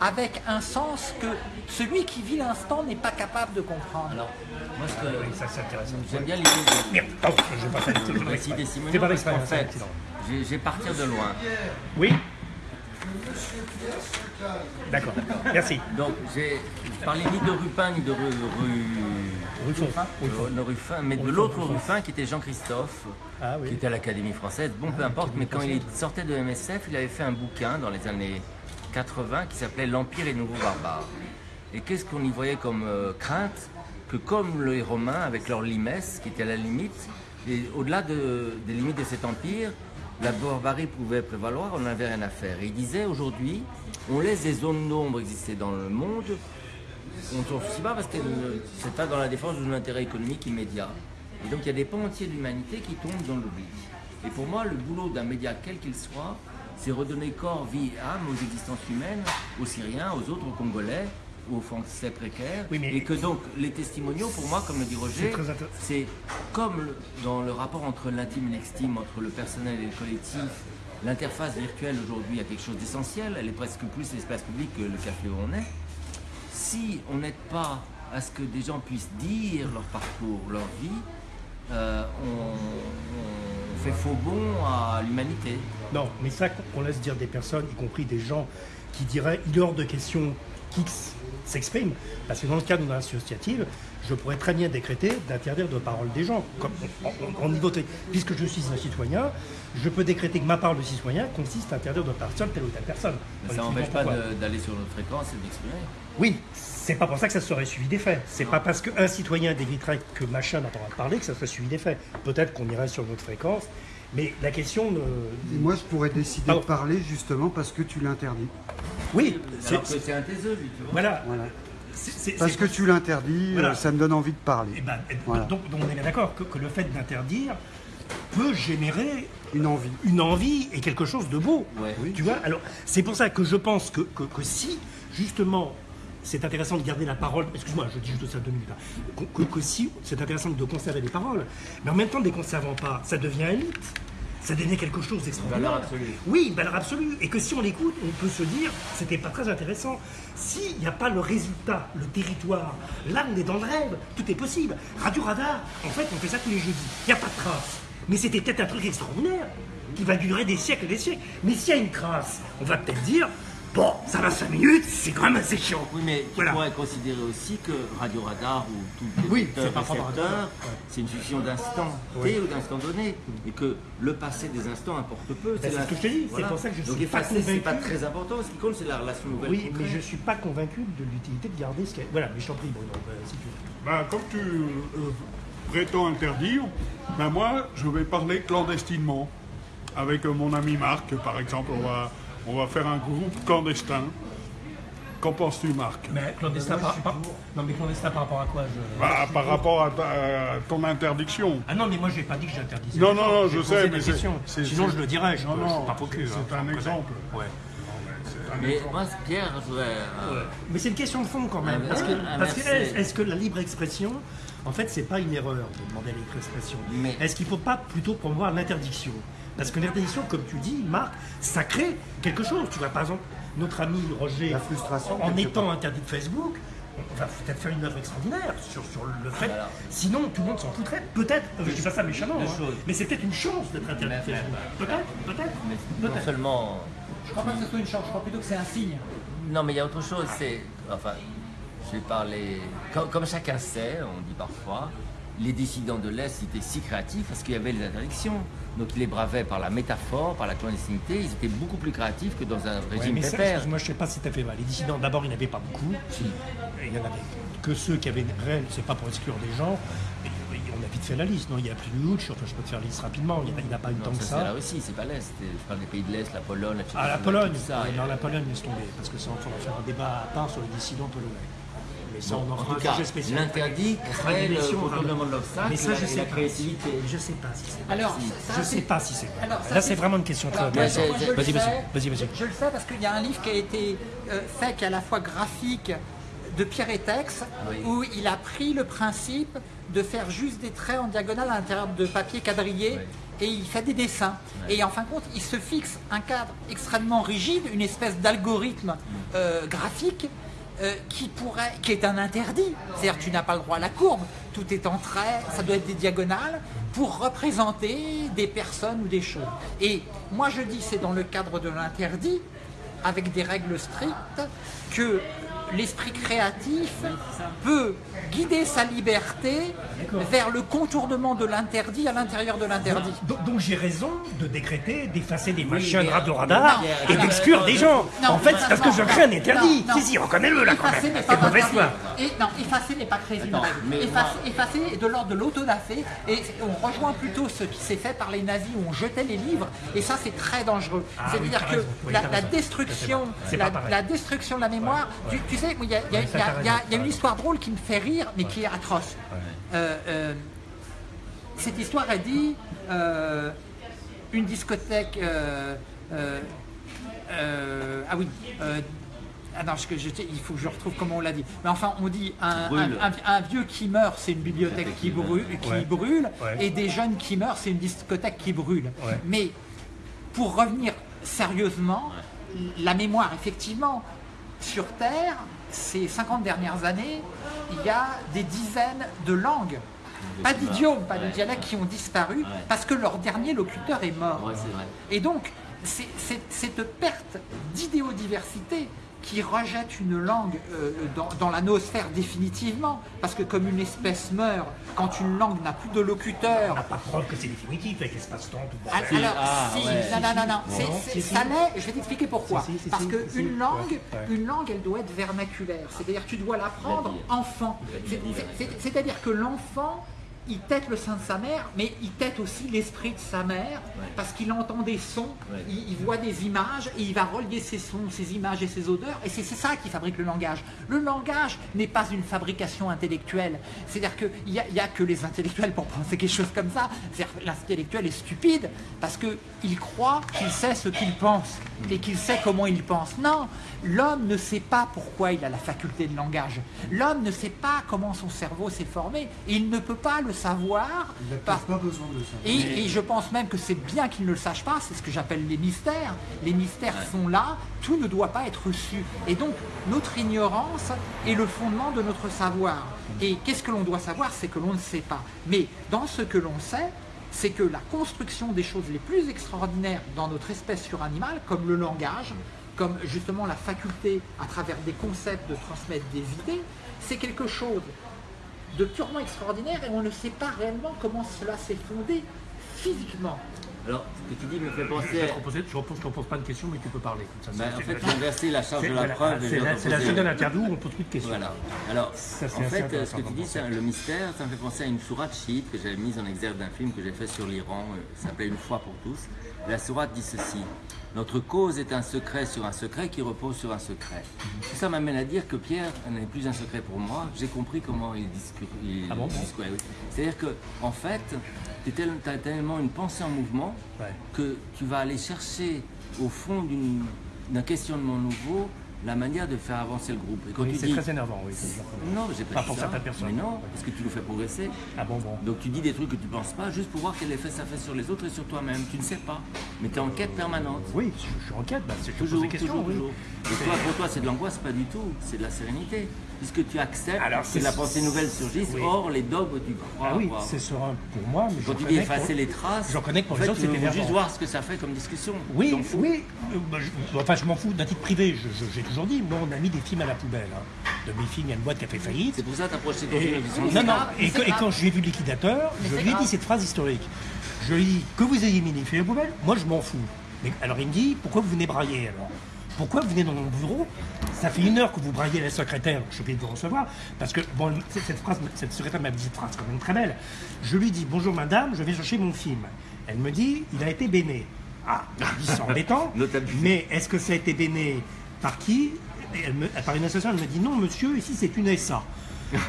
avec un sens que celui qui vit l'instant n'est pas capable de comprendre. Alors, moi, ce que Ça, c'est intéressant. j'aime bien l'idée de Merde, pardon, je vais pas faire de récit des pas parce qu'en fait, j'ai j'ai partir de loin. Oui D'accord, merci. Donc, j'ai je parlais ni de Rupin, ni de Ru, Ruffin, mais de l'autre Ruffin qui était Jean-Christophe, Ah oui. qui était à l'Académie française. Bon, peu importe, mais quand il sortait de MSF, il avait fait un bouquin dans les années 80 qui s'appelait L'Empire et les nouveaux barbares. Et qu'est-ce qu'on y voyait comme euh, crainte Que comme les Romains, avec leur limès, qui était à la limite, et au-delà de- des limites de cet empire, la barbarie pouvait prévaloir, on n'avait rien à faire. Et il disait aujourd'hui, on laisse des zones d'ombre exister dans le monde, on ne s'en soucie pas parce que c'est pas dans la défense d'un intérêt économique immédiat. Et donc il y a des pans entiers de qui tombent dans l'oubli. Et pour moi, le boulot d'un média, quel qu'il soit, c'est redonner corps, vie et âme aux existences humaines, aux Syriens, aux autres, aux Congolais, aux Français. Oui, mais- Et que donc les testimoniaux, pour moi, comme le dit Roger, C'est comme dans le rapport entre l'intime et l'extime, entre le personnel et le collectif, l'interface virtuelle aujourd'hui a quelque chose d'essentiel, elle est presque plus l'espace public que le café où on est. Si on n'aide pas à ce que des gens puissent dire leur parcours, leur vie, euh, on, on fait faux bond à l'humanité. Non, mais ça, qu'on laisse dire des personnes, y compris des gens qui diraient il est hors de question qu'X s'exprime, parce que dans le cadre d'une associative, je pourrais très bien décréter d'interdire de parole des gens, comme voterait. Puisque je suis un citoyen, je peux décréter que ma parole de citoyen consiste à interdire de parole telle ou telle personne. Ça n'empêche pas d'aller sur notre fréquence et d'exprimer. Oui, c'est pas pour ça que ça serait suivi des faits. C'est pas parce qu'un citoyen décréterait que machin n'a pas parler que ça serait suivi des faits. Peut-être qu'on irait sur notre fréquence, mais la question ne. Et moi, je pourrais décider Pardon. de parler justement parce que tu l'interdis. Oui, c'est- Alors que c'est un taiseux, lui, tu vois. voilà. Parce que tu l'interdis, Voilà. euh, ça me donne envie de Eh parler. ben, Voilà. donc, donc on est bien d'accord que, que le fait d'interdire peut générer Une envie. une envie et quelque chose de beau. Ouais. Oui. Tu vois Alors, c'est pour ça que je pense que, que- que si, justement, c'est intéressant de garder la parole, excuse-moi, je dis juste ça deux minutes, hein, que, si c'est intéressant de conserver les paroles, mais en même temps, ne les conservant pas, ça devient un mythe. Ça devient quelque chose d'extraordinaire. valeur absolue. Oui, une valeur absolue. Et que si on l'écoute, on peut se dire, c'était pas très intéressant. S'il n'y a pas le résultat, le territoire, là on est dans le rêve, tout est possible. Radio Radar, en fait, on fait ça tous les jeudis. Il n'y a pas de trace. Mais c'était peut-être un truc extraordinaire, qui va durer des siècles et des siècles. Mais s'il y a une trace, on va peut-être dire, bon, ça va 5 minutes, c'est quand même assez chiant. Oui, mais tu Voilà. pourrais considérer aussi que Radio Radar ou tout Oui, émetteur, c'est c'est une succession d'instants T ou d'instants donnés, et que le passé des instants importe peu. Ben, c'est ce que je te dis, c'est pour ça que je Donc suis pas effacer, c'est pas convaincu. très important. Ce qui compte, c'est la relation nouvelle. Oui, mais je suis pas convaincu de l'utilité de garder ce qu'il y a. Voilà, mais je t'en prie, Bruno, euh, si tu veux. Ben, comme tu euh, prétends interdire, ben moi, je vais parler clandestinement. Avec euh, mon ami Marc, par exemple, on va, on va faire un groupe clandestin. Qu'en penses-tu, Marc? Mais clandestin par, par- Non, mais clandestin par rapport à quoi? Je... Bah, Par rapport à, ta- à ton interdiction. Ah non, mais moi, je n'ai pas dit que j'interdisais. Non, non, non, je sais, mais c'est- Sinon, je le dirais, je Non, ne pas faux cul. c'est hein, un exemple. Ouais. Mais moi, Pierre, je voudrais. euh, Mais c'est une question de fond quand même. Ah, parce que, ah, parce que est-ce est-ce que la libre expression, en fait, c'est pas une erreur de demander la libre expression Mais- Est-ce qu'il ne faut pas plutôt promouvoir l'interdiction? Parce que l'interdiction, comme tu dis, Marc, ça crée quelque chose. Tu vois, par exemple, notre ami Roger, La frustration, en étant interdit de Facebook, on va peut-être faire une œuvre extraordinaire sur, sur le fait. Sinon, tout le monde s'en foutrait. Peut-être, je dis pas ça méchamment, hein, mais c'est peut-être une chance d'être interdit de Facebook. Peut-être, peut-être. mais non peut-être. seulement. Je crois pas que ce soit une chance, je crois plutôt que c'est un signe. Non, mais il y a autre chose, c'est. Enfin, je vais parler. Comme, comme chacun sait, on dit parfois, les dissidents de l'Est étaient si créatifs parce qu'il y avait les interdictions. Donc ils les bravaient par la métaphore, par la clandestinité, ils étaient beaucoup plus créatifs que dans un Ouais, régime mais ça, excuse-moi, je sais pas si tu as fait mal. Les dissidents, d'abord, il n'y en avait pas beaucoup. Il y en avait que ceux qui avaient réel, c'est pas pour exclure des gens. Et on a vite fait la liste, non? Il y a plus de Hutch, enfin, je peux te faire la liste rapidement, il n'y en a- n'y pas eu tant que ça, c'est là ça. aussi, c'est pas l'Est. Je parle des pays de l'Est, la Pologne, la Ah, la Pologne, ça. non, la Pologne laisse tomber, parce que ça, on va faire un débat à part sur les dissidents polonais. Mais ça, Bon, on en tout cas, l'interdit crée le contournement de l'obstacle Mais ça, et je la- sais la pas. créativité. Je sais pas si c'est. Alors, Je ça, sais pas si c'est. Là, c'est- vraiment une question très Vas-y, sais, vas-y. Je le sais parce qu'il y a un livre qui a été euh, fait, qui est à la fois graphique de Pierre Etex, Oui. où il a pris le principe de faire juste des traits en diagonale à l'intérieur de papier quadrillé et il fait des dessins. Et en fin de compte, il se fixe un cadre extrêmement rigide, une espèce d'algorithme euh, graphique euh, qui pourrait, qui est un interdit. C'est-à-dire tu n'as pas le droit à la courbe, tout est en trait, ça doit être des diagonales pour représenter des personnes ou des choses. Et moi je dis c'est dans le cadre de l'interdit, avec des règles strictes, que l'esprit créatif peut guider sa liberté vers le contournement de l'interdit à l'intérieur de l'interdit. Donc, j'ai raison de décréter, d'effacer des machins de radar et d'exclure des gens. en fait, c'est parce que je crée un interdit. Si, si, reconnais-le là quand même. C'est mauvaise foi. non, effacer n'est pas créer une règle. Effacer, est de l'ordre de l'autodafé et on rejoint plutôt ce qui s'est fait par les nazis où on jetait les livres et ça c'est très dangereux. Ah C'est-à-dire que la, destruction, la, destruction de la mémoire, tu, sais, il y, a une histoire drôle qui me fait rire mais qui est atroce. Euh, euh, cette histoire a dit euh, une discothèque. ah oui. Ah non, je, il faut que je retrouve comment on l'a dit. Mais enfin, on dit un, vieux qui meurt, c'est une bibliothèque qui brûle, qui brûle et des jeunes qui meurent, c'est une discothèque qui brûle. Mais pour revenir sérieusement, la mémoire, effectivement, sur Terre, ces 50 dernières années, il y a des dizaines de langues, pas d'idiomes, pas de dialectes qui ont disparu parce que leur dernier locuteur est mort. Et donc, cette perte d'idéodiversité qui rejette une langue euh, dans, la noosphère définitivement, parce que comme une espèce meurt, quand une langue n'a plus de locuteur... On n'a pas preuve que c'est définitif avec l'espace-temps, tout ah, Alors, ah, si, non, non, non, non, ça l'est, je vais t'expliquer pourquoi. parce qu'une langue, une langue, elle doit être vernaculaire, c'est-à-dire tu dois l'apprendre enfant. C'est-à-dire que l'enfant il tête le sein de sa mère, mais il tête aussi l'esprit de sa mère, parce qu'il entend des sons, il, voit des images, et il va relier ces sons, ces images et ces odeurs, et c'est ça qui fabrique le langage. Le langage n'est pas une fabrication intellectuelle, c'est-à-dire qu'il n'y a, y a que les intellectuels pour penser quelque chose comme ça, l'intellectuel est stupide, parce qu'il croit qu'il sait ce qu'il pense, et qu'il sait comment il pense. Non, l'homme ne sait pas pourquoi il a la faculté de langage. L'homme ne sait pas comment son cerveau s'est formé, et il ne peut pas le savoir. Il n'a pas, besoin de ça. Et, je pense même que c'est bien qu'il ne le sache pas, c'est ce que j'appelle les mystères. Les mystères sont là, tout ne doit pas être su. Et donc, notre ignorance est le fondement de notre savoir. Et qu'est-ce que l'on doit savoir? C'est que l'on ne sait pas. Mais dans ce que l'on sait, c'est que la construction des choses les plus extraordinaires dans notre espèce suranimale, comme le langage, comme justement la faculté à travers des concepts de transmettre des idées, c'est quelque chose de purement extraordinaire et on ne sait pas réellement comment cela s'est fondé physiquement. Alors, ce que tu dis me fait penser. Je ne te repose pas de questions, mais tu peux parler. Ça, ben, en fait, inverser la charge de la preuve. C'est la, seule interview où on pose plus de questions. Voilà. Alors, en fait, ce que tu dis, c'est le mystère, ça me fait penser à une sourate chiite que j'avais mise en exergue d'un film que j'ai fait sur l'Iran, euh, ça s'appelait Une fois pour tous. La sourate dit ceci notre cause est un secret sur un secret qui repose sur un secret. Tout ça m'amène à dire que Pierre n'est plus un secret pour moi. J'ai compris comment il discute. Ah bon, C'est-à-dire que, en fait, tu as tellement une pensée en mouvement que tu vas aller chercher au fond d'un questionnement nouveau la manière de faire avancer le groupe. c'est très énervant, oui. Non, j'ai pas, pas pour certaines personnes. Mais non, parce que tu nous fais progresser. Ah bon, bon. Donc tu dis des trucs que tu penses pas, juste pour voir quel effet ça fait sur les autres et sur toi-même. Tu ne sais pas, mais tu es en quête permanente. Oui, je, suis en quête, bah, c'est toujours, des questions. Toujours, Et toi, pour toi, c'est de l'angoisse, pas du tout. C'est de la sérénité puisque tu acceptes que la pensée nouvelle surgisse, or les dogmes tu crois. Ah oui, c'est serein pour moi. Mais Quand tu dis effacer les traces, j'en connais pour les autres, c'est juste voir ce que ça fait comme discussion. Oui, oui. Euh, bah, enfin, je m'en fous d'un titre privé. J'ai toujours dit, moi, on a mis des films à la poubelle. Hein. De mes films, il y a une boîte qui a fait faillite. C'est pour ça que tu as projeté ton film. Non, non. Et, quand j'ai vu Liquidateur, je lui ai dit cette phrase historique. Je lui ai dit que vous ayez mis les films à la poubelle, moi je m'en fous. Mais, alors il me dit, pourquoi vous venez brailler alors? Pourquoi vous venez dans mon bureau Ça fait une heure que vous braillez la secrétaire, je suis obligé de vous recevoir, parce que bon, cette, phrase, cette secrétaire m'a dit cette phrase quand même très belle. Je lui dis bonjour madame, je vais chercher mon film. Elle me dit il a été béné. Ah, c'est embêtant. mais est-ce que ça a été béné par qui? Elle me, Par une association, elle me dit non monsieur, ici c'est une SA.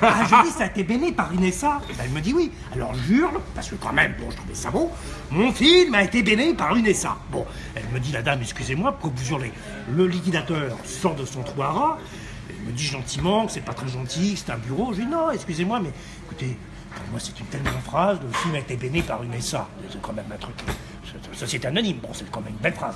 Ah, je dis, ça a été béni par Inessa Elle me dit oui. Alors j'hurle, parce que quand même, bon, je trouvais ça bon. Mon film a été béni par Inessa. Bon, elle me dit, la dame, excusez-moi, pourquoi vous hurlez? Le liquidateur sort de son trou à Elle me dit gentiment que c'est pas très gentil, que c'est un bureau. Je dis, non, excusez-moi, mais écoutez, Pour moi, c'est une tellement phrase. Le film a été béni par une SA. C'est quand même un truc. Société anonyme, bon, c'est quand même une belle phrase.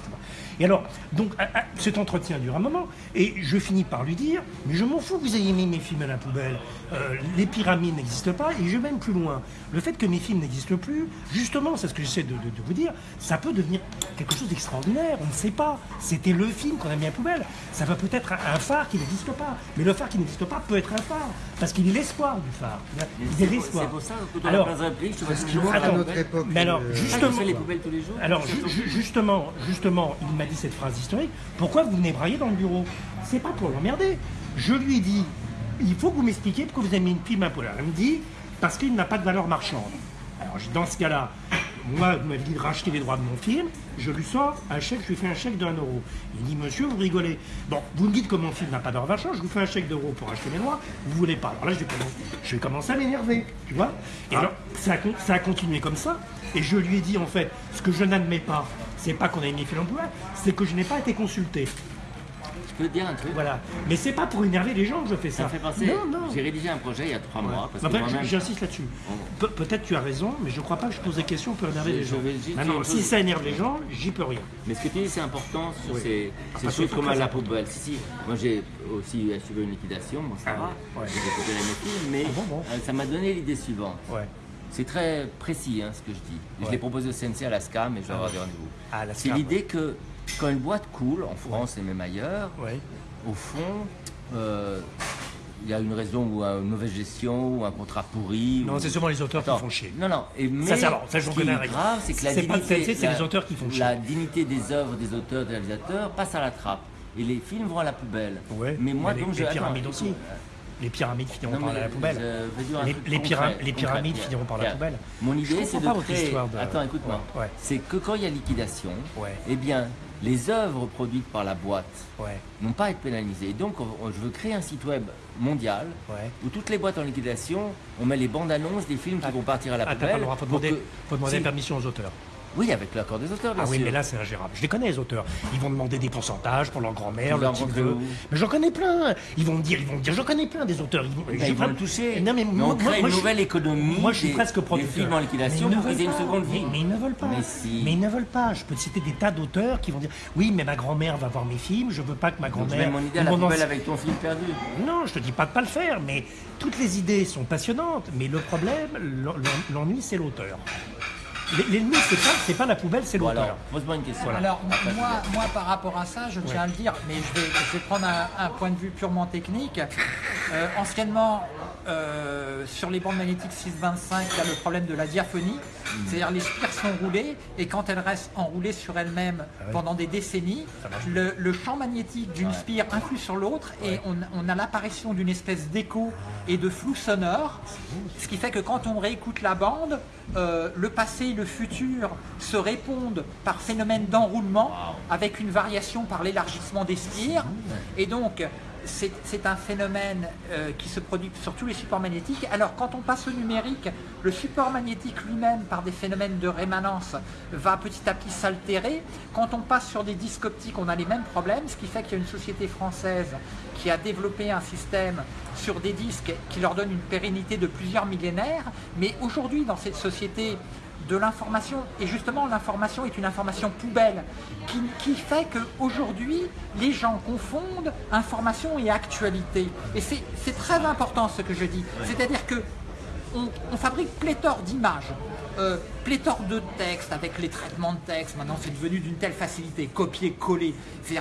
Et alors, donc, cet entretien dure un moment, et je finis par lui dire, mais je m'en fous que vous ayez mis mes films à la poubelle. Euh, les pyramides n'existent pas, et je vais même plus loin. Le fait que mes films n'existent plus, justement, c'est ce que j'essaie de, vous dire, ça peut devenir quelque chose d'extraordinaire, on ne sait pas. C'était le film qu'on a mis à la poubelle. Ça va peut-être un phare qui n'existe pas, mais le phare qui n'existe pas peut être un phare, parce qu'il est l'espoir du phare. Il est l'espoir. C'est pour ça que alors, à notre époque. Mais alors, euh, justement, les poubelles tous les jours? Alors, justement, justement, il m'a dit cette phrase historique, pourquoi vous venez brailler dans le bureau? C'est pas pour l'emmerder. Je lui ai dit, il faut que vous m'expliquiez pourquoi vous avez mis une pile polaire. Elle me dit, parce qu'il n'a pas de valeur marchande. Alors dans ce cas-là, moi, vous m'avez dit de racheter les droits de mon film, je lui sors un chèque, je lui fais un chèque d'un euro. Il dit, monsieur, vous rigolez. Bon, vous me dites que mon film n'a pas d'or marchand, je vous fais un chèque d'euro pour acheter mes droits, vous voulez pas. Alors là, je vais commencer, je vais commencer à m'énerver, tu vois. Et alors, ça a, ça a continué comme ça, et je lui ai dit, en fait, ce que je n'admets pas, c'est pas qu'on ait mis film en c'est que je n'ai pas été consulté peux dire un truc Voilà. Mais c'est pas pour énerver les gens que je fais ça. Ça fait penser. J'ai rédigé un projet il y a trois mois. J'insiste là-dessus. Peut-être tu as raison, mais je crois pas que je pose des questions pour énerver les gens. Si ça énerve les gens, j'y peux rien. Mais ce que tu dis, c'est important sur ces, choses comme à la poubelle. Si, si. Moi, j'ai aussi suivi une liquidation, bon, ça ah va. J'ai récupéré mes films, mais ah euh, ça m'a donné l'idée suivante. C'est très précis hein, ce que je dis. Je l'ai proposé au CNC à la SCAM et je vais avoir des rendez-vous. C'est l'idée que quand une boîte coule, en France et même ailleurs, au fond, euh, il y a une raison ou une mauvaise gestion ou un contrat pourri. Non, c'est souvent les auteurs qui font chier. Non, non. Et, mais ça, ça, ce qui est grave, c'est que la dignité, c'est les auteurs qui font chier. La dignité des œuvres des auteurs, des réalisateurs passe à la trappe. Et les films vont à la poubelle. Mais moi, donc, je. Pyramides aussi. Les pyramides finiront par la poubelle. Les, pyramides finiront par la poubelle. Mon idée, c'est de créer. Attends, écoute-moi. C'est que quand il y a liquidation, eh bien, les œuvres produites par la boîte n'ont pas à être pénalisées. donc, je veux créer un site web mondial où toutes les boîtes en liquidation, on met les bandes annonces des films qui vont partir à la poubelle. Il faut demander, faut demander permission aux auteurs. Oui, avec l'accord des auteurs, bien Ah oui, mais là, c'est ingérable. Je les connais, les auteurs. Ils vont demander des pourcentages pour leur grand-mère, leur petit neveu. Mais j'en connais plein. Ils vont me dire, ils vont me dire, j'en connais plein des auteurs. Ils vont, ils vont le toucher. Non, mais, moi, on crée une nouvelle économie. Moi, je suis presque producteur. Des films en liquidation pour une seconde vie. Mais, ils ne veulent pas. Mais, si. mais ils ne veulent pas. Je peux citer des tas d'auteurs qui vont dire, oui, mais ma grand-mère va voir mes films. Je veux pas que ma grand-mère. Tu mon idée à la poubelle avec ton film perdu. Non, je te dis pas de pas le faire, mais toutes les idées sont passionnantes. Mais le problème, l'ennui, c'est l'auteur. L'ennemi, c'est pas, pas la poubelle, c'est l'auteur. pose-moi une question. Alors, moi, moi, par rapport à ça, je tiens à le dire, mais je vais, je vais prendre un, point de vue purement technique. Euh, anciennement, euh, sur les bandes magnétiques 625, il y a le problème de la diaphonie. C'est-à-dire les spires sont roulées et quand elles restent enroulées sur elles-mêmes ah pendant des décennies, le, champ magnétique d'une spire influe sur l'autre et on, a l'apparition d'une espèce d'écho et de flou sonore. Ce qui fait que quand on réécoute la bande, euh, le passé et le futur se répondent par phénomène d'enroulement avec une variation par l'élargissement des spires. Et donc, c'est un phénomène euh, qui se produit sur tous les supports magnétiques. Alors quand on passe au numérique, le support magnétique lui-même, par des phénomènes de rémanence, va petit à petit s'altérer. Quand on passe sur des disques optiques, on a les mêmes problèmes, ce qui fait qu'il y a une société française qui a développé un système sur des disques qui leur donne une pérennité de plusieurs millénaires. Mais aujourd'hui, dans cette société, de l'information. Et justement, l'information est une information poubelle qui, qui fait qu'aujourd'hui, les gens confondent information et actualité. Et c'est très important ce que je dis. C'est-à-dire que on, fabrique pléthore d'images, euh, pléthore de textes avec les traitements de texte. Maintenant, c'est devenu d'une telle facilité, copier-coller.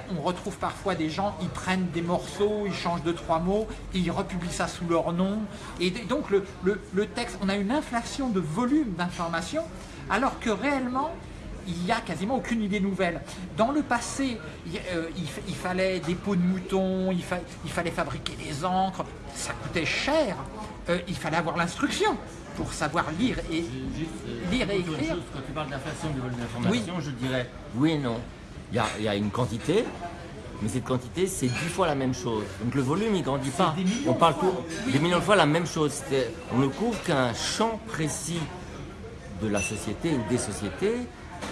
Qu'on retrouve parfois des gens, ils prennent des morceaux, ils changent de trois mots, et ils republient ça sous leur nom. Et donc, le, le texte, on a une inflation de volume d'informations, alors que réellement, il n'y a quasiment aucune idée nouvelle. Dans le passé, il, euh, fallait des peaux de mouton, il, fallait fabriquer des encres, ça coûtait cher, euh, il fallait avoir l'instruction pour savoir lire et, euh, lire et écrire. quand tu parles d'inflation du volume d'information, je dirais oui et non. Il y, a, une quantité, mais cette quantité, c'est dix fois la même chose. Donc le volume, il ne grandit pas. On parle des millions de fois la même chose. On ne couvre qu'un champ précis de la société ou des sociétés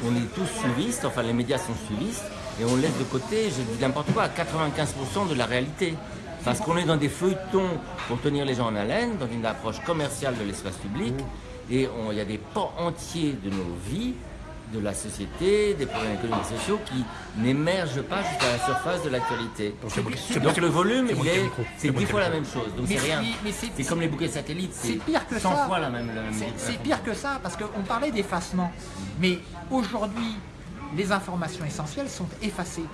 on est tous suivistes, enfin les médias sont suivistes, et on laisse de côté, je dis n'importe quoi, 95% de la réalité. Parce qu'on est dans des feuilletons pour tenir les gens en haleine, dans une approche commerciale de l'espace public, et il y a des pans entiers de nos vies de la société, des problèmes économiques et sociaux qui n'émergent pas jusqu'à la surface de l'actualité. Donc le volume, c'est dix fois la même chose. Donc c'est rien. C'est comme les bouquets satellites. C'est pire que 100 ça. fois la même. C'est pire que ça parce qu'on parlait d'effacement. Mais aujourd'hui, les informations essentielles sont effacées.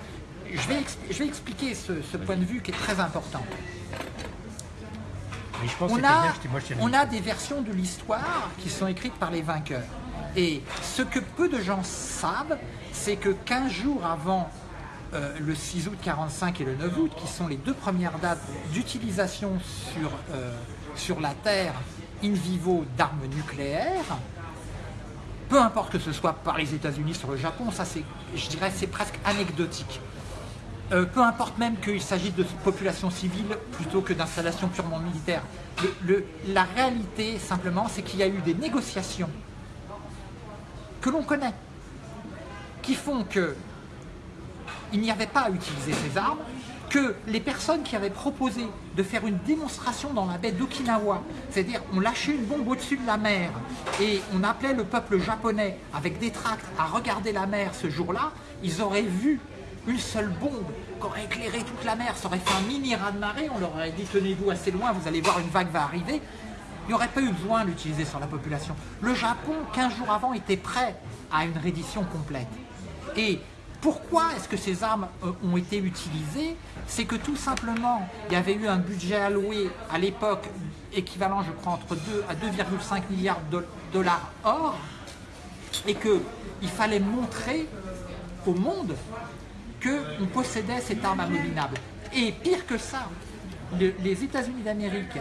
Je vais, je vais expliquer ce, point de vue qui est très important. on, a, on a des versions de l'histoire qui sont écrites par les vainqueurs. Et ce que peu de gens savent, c'est que 15 jours avant euh, le 6 août 45 et le 9 août, qui sont les deux premières dates d'utilisation sur, euh, sur la Terre in vivo d'armes nucléaires, peu importe que ce soit par les États-Unis sur le Japon, ça c'est, je dirais, c'est presque anecdotique. Euh, peu importe même qu'il s'agisse de population civile plutôt que d'installations purement militaires. la réalité, simplement, c'est qu'il y a eu des négociations que l'on connaît, qui font que il n'y avait pas à utiliser ces armes, que les personnes qui avaient proposé de faire une démonstration dans la baie d'Okinawa, c'est-à-dire on lâchait une bombe au-dessus de la mer et on appelait le peuple japonais avec des tracts à regarder la mer ce jour-là, ils auraient vu une seule bombe qui aurait éclairé toute la mer, ça aurait fait un mini raz-de-marée, on leur aurait dit tenez-vous assez loin, vous allez voir une vague va arriver, il n'y aurait pas eu besoin d'utiliser sur la population. Le Japon, 15 jours avant, était prêt à une reddition complète. Et pourquoi est-ce que ces armes euh, ont été utilisées? C'est que tout simplement, il y avait eu un budget alloué à l'époque équivalent, je crois, entre 2 à 2,5 milliards de dollars or, et qu'il fallait montrer au monde qu'on possédait cette arme abominable. Et pire que ça, les États-Unis d'Amérique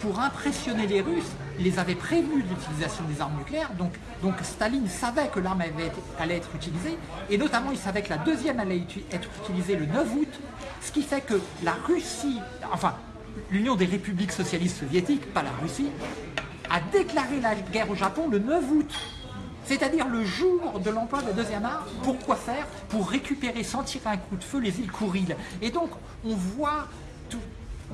pour impressionner les Russes, les avait prévenus de l'utilisation des armes nucléaires. Donc, donc Staline savait que l'arme allait être utilisée, et notamment il savait que la deuxième allait être utilisée le 9 août, ce qui fait que la Russie, enfin l'Union des républiques socialistes soviétiques, pas la Russie, a déclaré la guerre au Japon le 9 août. C'est-à-dire le jour de l'emploi de la deuxième arme, pour quoi faire Pour récupérer sans tirer un coup de feu les îles Kouril. Et donc on voit tout,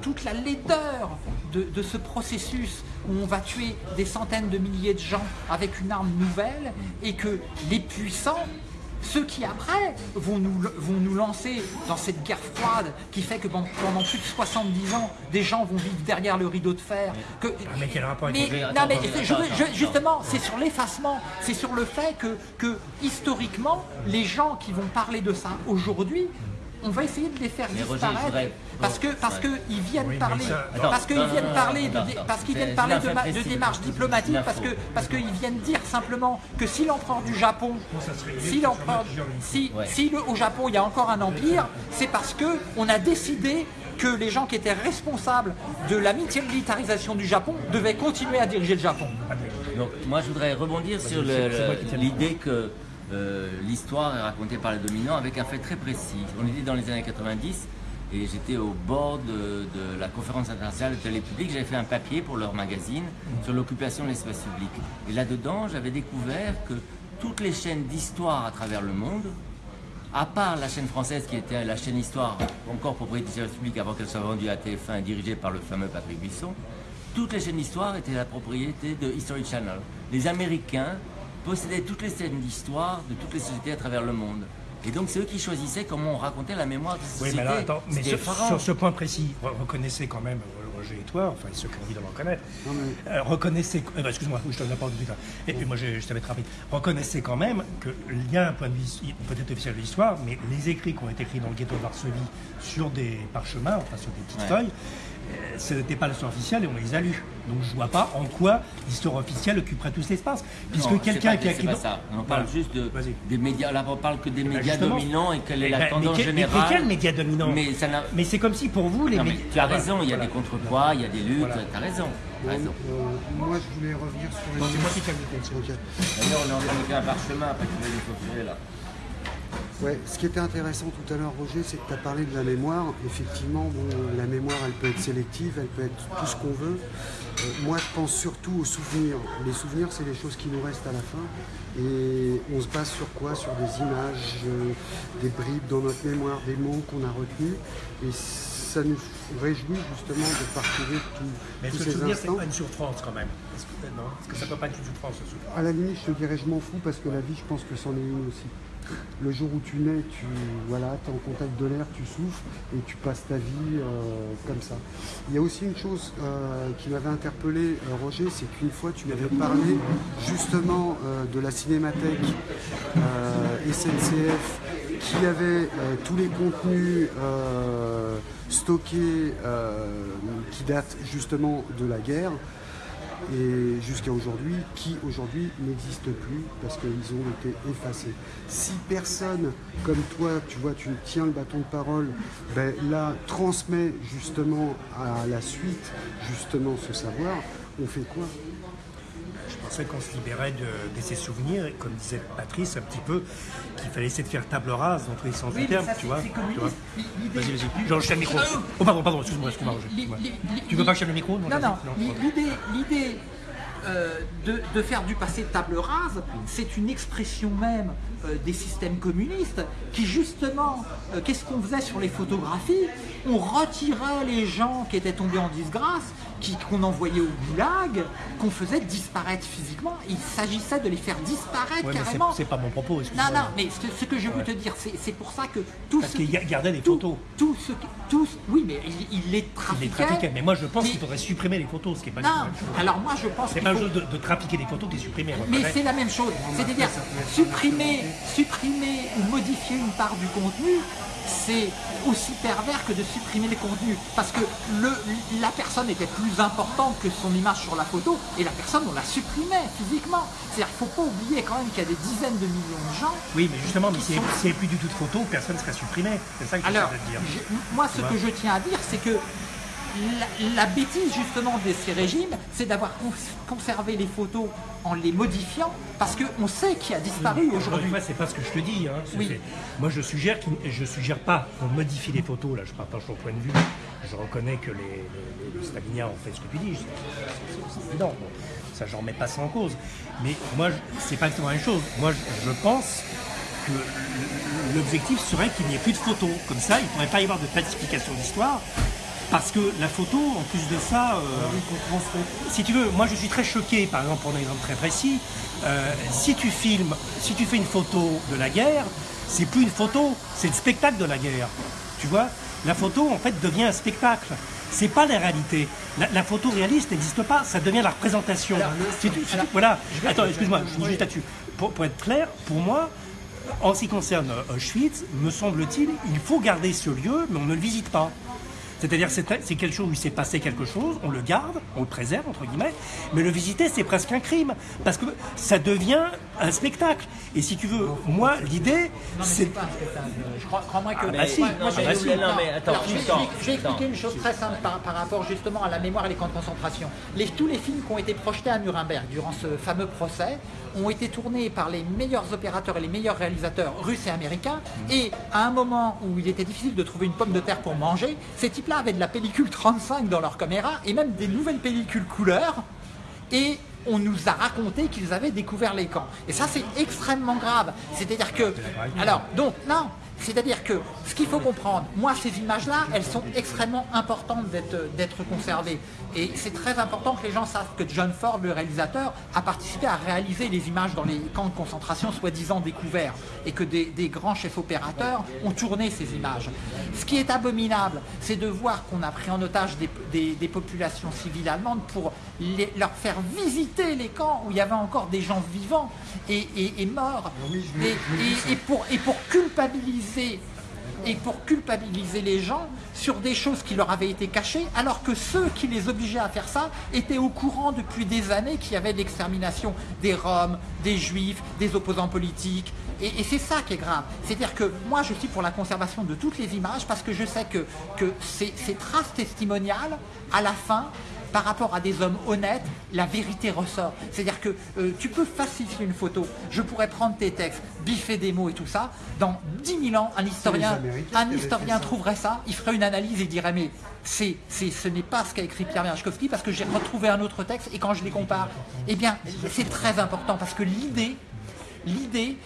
toute la laideur de, ce processus où on va tuer des centaines de milliers de gens avec une arme nouvelle et que les puissants, ceux qui après vont nous, vont nous lancer dans cette guerre froide qui fait que pendant plus de 70 ans, des gens vont vivre derrière le rideau de fer. Que, ah, mais quel rapport mais, non, mais justement, c'est sur l'effacement, c'est sur le fait que, que historiquement, les gens qui vont parler de ça aujourd'hui on va essayer de les faire disparaître parce que parce que ils viennent parler. parce qu'ils viennent parler de parce qu'ils viennent parler de, de démarches diplomatiques parce que parce qu'ils viennent dire simplement que si l'empereur du Japon si l'empereur si si le, au Japon il y a encore un empire c'est parce que on a décidé que les gens qui étaient responsables de la militarisation du Japon devaient continuer à diriger le Japon. Donc moi je voudrais rebondir sur l'idée que euh, l'histoire est racontée par les dominants avec un fait très précis. On était dans les années 90 et j'étais au bord de, la conférence internationale de télé. J'avais fait un papier pour leur magazine sur l'occupation de l'espace public. Et là-dedans, j'avais découvert que toutes les chaînes d'histoire à travers le monde, à part la chaîne française qui était la chaîne Histoire, encore propriété du service public avant qu'elle soit vendue à TF1 et dirigée par le fameux Patrick Buisson, toutes les chaînes d'histoire étaient la propriété de History Channel. Les Américains possédaient toutes les scènes d'histoire de toutes les sociétés à travers le monde. Et donc c'est eux qui choisissaient comment on racontait la mémoire de ces Oui, mais, là, attends, mais sur, ce point précis, reconnaissez quand même, euh, Roger et toi, enfin ceux qui ont envie de le reconnaître, euh, reconnaissez, euh, excuse-moi, je te donne la parole tout Et puis moi je, je être rapide. Reconnaissez quand même qu'il y a un point de vue peut-être officiel de l'histoire, mais les écrits qui ont été écrits dans le ghetto de Varsovie sur des parchemins, enfin sur des petites feuilles, ce n'était pas l'histoire officielle et on les a lus. Donc je vois pas en quoi l'histoire officielle occuperait tout cet espace. Puisque quelqu'un qui a écrit. ça. On parle juste de, des médias. Là, on parle que des ben, médias dominants et quelle est la tendance mais, générale. Mais quels médias dominants Mais, mais c'est comme si pour vous, les médias. Tu as raison, il y a des contrepoids, il y a des luttes, tu as raison. raison. Euh, moi, je voulais revenir sur les. C'est moi qui t'ai D'ailleurs, on est en train de faire un parchemin après que tu les là. Ouais, ce qui était intéressant tout à l'heure, Roger, c'est que tu as parlé de la mémoire. Effectivement, la mémoire, elle peut être sélective, elle peut être tout ce qu'on veut. Euh, moi, je pense surtout aux souvenirs. Les souvenirs, c'est les choses qui nous restent à la fin. Et on se base sur quoi? Sur des images, euh, des bribes dans notre mémoire, des mots qu'on a retenus. Et ça nous réjouit justement de parcourir tout, Mais tous ce ces souvenir, c'est instants. pas une souffrance quand même? Est-ce que, non? Est-ce que ça peut pas être une souffrance ce souvenir? À la limite, je te dirais, je m'en fous parce que la vie, je pense que c'en est une aussi. Le jour où tu nais, tu voilà, es en contact de l'air, tu souffles et tu passes ta vie euh, comme ça. Il y a aussi une chose euh, qui m'avait interpellé, euh, Roger, c'est qu'une fois tu m'avais parlé justement de la cinémathèque SNCF qui avait tous les contenus stockés qui datent justement de la guerre et jusqu'à aujourd'hui, qui aujourd'hui n'existe plus parce qu'ils ont été effacés. Si personne comme toi, tu vois, tu tiens le bâton de parole, ben là, transmet justement à la suite justement ce savoir, on fait quoi? Pensais qu'on se libérait de, de ces souvenirs, et comme disait Patrice un petit peu, qu'il fallait essayer de faire table rase dans tous les sens Oui, du terme, ça, tu c'est- vois. c'est Vas-y, vas-y. Genre, je tiens le micro. Oh, pardon, pardon, excuse-moi, excuse-moi. Tu veux pas que je le micro Non, non. L'idée, euh, de, de faire du passé table rase, c'est une expression même euh, des systèmes communistes qui justement, euh, qu'est-ce qu'on faisait sur les photographies? On retirait les gens qui étaient tombés en disgrâce, qu'on envoyait au goulag, qu'on faisait disparaître physiquement. Il s'agissait de les faire disparaître Ouais, carrément. c'est pas mon propos, excuse-moi. Non, non, mais ce, ce que je veux te dire, c'est pour ça que tout Parce ce qu'il qui- ga- gardait des tout- photos. Tout ce qui- tout oui, mais il, il les Il trafiquait. les trafiquait. Mais moi, je pense Mais- qu'il faudrait supprimer les photos, ce qui est pas du tout la Non, alors moi je pense C'est pas faut- chose de, de trafiquer des photos, les supprimer. moi, Mais c'est la même chose. C'est-à-dire supprimer, supprimer ou modifier une part du contenu, c'est aussi pervers que de supprimer les contenus. Parce que le, la personne était plus importante que son image sur la photo et la personne on la supprimait physiquement. C'est-à-dire qu'il ne faut pas oublier quand même qu'il y a des dizaines de millions de gens Oui, mais justement, mais s'il n'y avait plus du tout de photos, personne ne serait supprimé. C'est ça que j'essaie Alors, de dire. je- moi, ce que je tiens à dire, c'est que la, la bêtise justement de ces régimes, c'est d'avoir cons- conservé les photos en les modifiant, parce qu'on sait qui a disparu aujourd'hui. c'est pas ce que je te dis. hein. Oui. Moi, je suggère, qu'il- je suggère pas qu'on modifie les photos. Là, je partage ton point de vue. Je reconnais que les, les, les staliniens ont fait ce que tu dis. C'est- évident. Bon, ça, j'en mets pas ça en cause. Mais moi, c'est pas exactement la même chose. Moi, je, je pense que l'objectif serait qu'il n'y ait plus de photos. Comme ça, il ne pourrait pas y avoir de falsification d'histoire. Parce que la photo, en plus de ça, euh, si tu veux, moi je suis très choqué, par exemple, pour un exemple très précis, euh, si tu filmes, si tu fais une photo de la guerre, c'est plus une photo, c'est le spectacle de la guerre. Tu vois? La photo, en fait, devient un spectacle. C'est pas la réalité. La, la photo réaliste n'existe pas, ça devient la représentation. Si tu- si tu- voilà. Attends, excuse-moi, je finis juste là-dessus. Pour, pour être clair, pour moi, en ce qui concerne euh, Auschwitz, me semble-t-il, il faut garder ce lieu, mais on ne le visite pas. C'est-à-dire c'est c'est quelque chose où il s'est passé quelque chose, on le garde, on le préserve, entre guillemets, mais le visiter, c'est presque un crime, parce que ça devient un spectacle. Et si tu veux, moi, l'idée, c'est... pas un spectacle. Je crois, crois-moi que. Ah, bah si. Moi, moi, Ah, bah si. Non, mais attends, Alors, je vais, expliquer- je vais attends. expliquer une chose très simple par, par rapport justement à la mémoire et les camps de concentration. Les- tous les films qui ont été projetés à Nuremberg durant ce fameux procès ont été tournés par les meilleurs opérateurs et les meilleurs réalisateurs russes et américains. Et à un moment où il était difficile de trouver une pomme de terre pour manger, ces avaient de la pellicule 35 dans leur caméra et même des nouvelles pellicules couleur. Et on nous a raconté qu'ils avaient découvert les camps. Et ça, c'est extrêmement grave. C'est-à-dire que... Alors, donc, non, c'est-à-dire que ce qu'il faut comprendre, moi, ces images-là, elles sont extrêmement importantes d'être d'être conservées. Et c'est très important que les gens savent que John Ford, le réalisateur, a participé à réaliser les images dans les camps de concentration soi-disant découverts. Et que des, des grands chefs opérateurs ont tourné ces images. Ce qui est abominable, c'est de voir qu'on a pris en otage des, des- des populations civiles allemandes pour les- leur faire visiter les camps où il y avait encore des gens vivants et, et- et morts. Et, et- et pour, et pour culpabiliser et pour culpabiliser les gens sur des choses qui leur avaient été cachées, alors que ceux qui les obligeaient à faire ça étaient au courant depuis des années qu'il y avait l'extermination des Roms, des Juifs, des opposants politiques. Et, c'est ça qui est grave. C'est-à-dire que moi, je suis pour la conservation de toutes les images parce que je sais que, que ces, ces traces testimoniales, à la fin, par rapport à des hommes honnêtes, la vérité ressort. C'est-à-dire que euh, tu peux falsifier une photo, je pourrais prendre tes textes, biffer des mots et tout ça, dans 10 000 ans, un historien, un historien trouverait ça, il ferait une analyse et dirait mais c'est, ce n'est pas ce qu'a écrit Pierre Merechkovski parce que j'ai retrouvé un autre texte et quand je les compare, eh bien c'est très important parce que l'idée l'idée,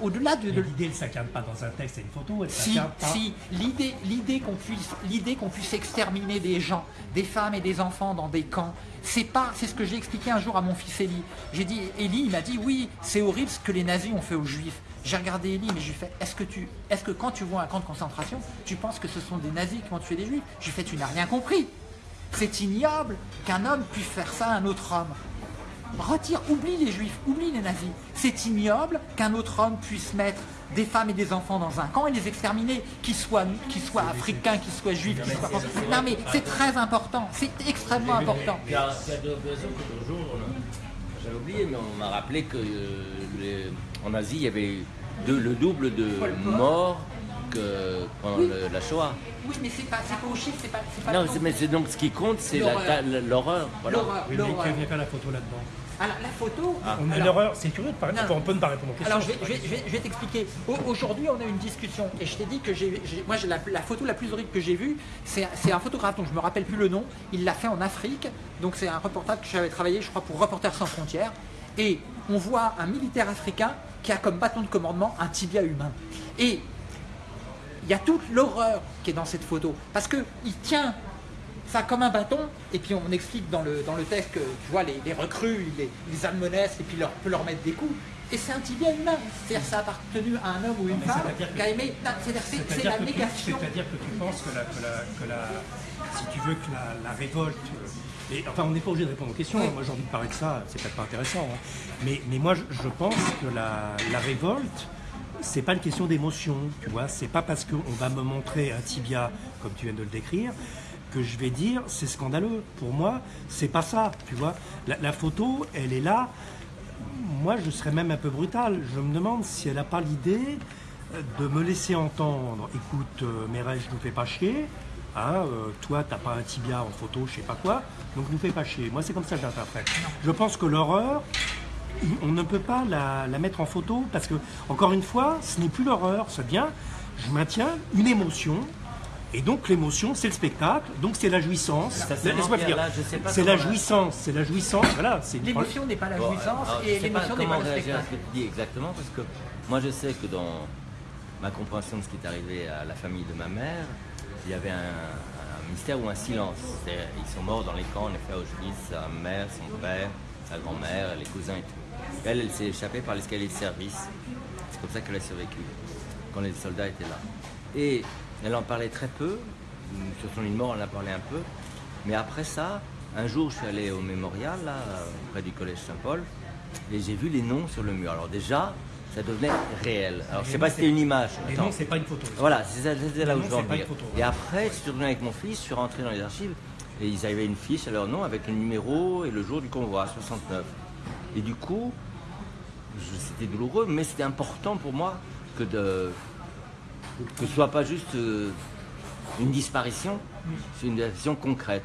au-delà de... L'idée, ne s'incarne pas dans un texte et une photo, elle si, s'incarne pas... Si, l'idée, l'idée qu'on puisse, l'idée qu'on puisse exterminer des gens, des femmes et des enfants dans des camps, c'est pas, c'est ce que j'ai expliqué un jour à mon fils Eli. J'ai dit, Eli, il m'a dit, oui, c'est horrible ce que les nazis ont fait aux juifs. J'ai regardé Eli, mais je lui ai fait, est-ce que, tu, est-ce que quand tu vois un camp de concentration, tu penses que ce sont des nazis qui ont tué des juifs? Je lui ai fait, tu n'as rien compris. C'est ignoble qu'un homme puisse faire ça à un autre homme. Retire, oublie les juifs, oublie les nazis. C'est ignoble qu'un autre homme puisse mettre des femmes et des enfants dans un camp et les exterminer, qu'ils soient, qu'ils soient africains, qu'ils soient juifs, qu'ils soient... Non mais c'est très important, c'est extrêmement important. Il y a deux jours, j'avais oublié, mais on m'a rappelé que euh, Asie, il y avait le double de morts que pendant la Shoah. Oui, mais c'est pas, pas au chiffre, c'est pas, pas... Non, mais c'est donc ce qui compte, c'est l'horreur. Voilà. Oui, mais il n'y a pas la photo là-dedans. Alors, la photo. Ah. l'horreur, c'est curieux de parler. On peut ne pas répondre aux questions. Alors, je vais, je vais, je vais, t'expliquer. Aujourd'hui, on a une discussion et je t'ai dit que j'ai, moi, la, la, photo la plus horrible que j'ai vue, c'est un photographe dont je me rappelle plus le nom. Il l'a fait en Afrique. Donc, c'est un reportage que j'avais travaillé, je crois, pour Reporters sans frontières. Et on voit un militaire africain qui a comme bâton de commandement un tibia humain. Et il y a toute l'horreur qui est dans cette photo. Parce qu'il tient ça comme un bâton, et puis on explique dans le, dans le texte que tu vois, les, recrues, les, les admonestent, et puis leur, peut leur mettre des coups. Et c'est un tibia humain. C'est-à-dire ça a appartenu à un homme ou une femme qui a aimé. C'est la négation. C'est-à-dire que tu penses que, la, que, la, si tu veux, que la, révolte. Euh, et, enfin, on n'est pas obligé de répondre aux questions. Moi, j'ai envie de parler de ça. C'est peut-être pas intéressant. Hein. Mais, mais moi, je, je pense que la, révolte, c'est pas une question d'émotion, tu vois. C'est pas parce qu'on va me montrer un tibia, comme tu viens de le décrire, que je vais dire c'est scandaleux. Pour moi, c'est pas ça, tu vois. La, photo, elle est là. Moi, je serais même un peu brutal. Je me demande si elle n'a pas l'idée de me laisser entendre. Écoute, euh, je ne nous fais pas chier. Hein, euh, toi, t'as pas un tibia en photo, je sais pas quoi. Donc, ne nous fais pas chier. Moi, c'est comme ça que j'interprète. Je pense que l'horreur, on ne peut pas la, mettre en photo parce que, encore une fois, ce n'est plus l'horreur, c'est bien. Je maintiens une émotion. Et donc l'émotion, c'est le spectacle, donc c'est la jouissance. C'est la jouissance, c'est la jouissance. Voilà, l'émotion n'est pas la jouissance et l'émotion n'est pas le spectacle. ce que tu dis exactement parce que moi je sais que dans ma compréhension de ce qui est arrivé à la famille de ma mère, il y avait un, mystère ou un silence. Ils sont morts dans les camps, en effet, à Auschwitz, sa mère, son père, sa grand-mère, les cousins et tout. Elle, elle s'est échappée par l'escalier de service. C'est comme ça qu'elle a survécu, quand les soldats étaient là. Et elle en parlait très peu. Sur son lit de mort, elle en a parlé un peu. Mais après ça, un jour, je suis allé au mémorial, là, près du collège Saint-Paul, et j'ai vu les noms sur le mur. Alors déjà, ça devenait réel. Alors je sais pas si c'était une image. Les noms, c'est pas une photo. Voilà, c'était là où je veux en venir. Et après, je suis revenu avec mon fils, je suis rentré dans les archives, et ils avaient une fiche à leur nom avec le numéro et le jour du convoi, 69. Et du coup, c'était douloureux, mais c'était important pour moi que, de, que ce soit pas juste euh, une disparition, c'est une disparition concrète.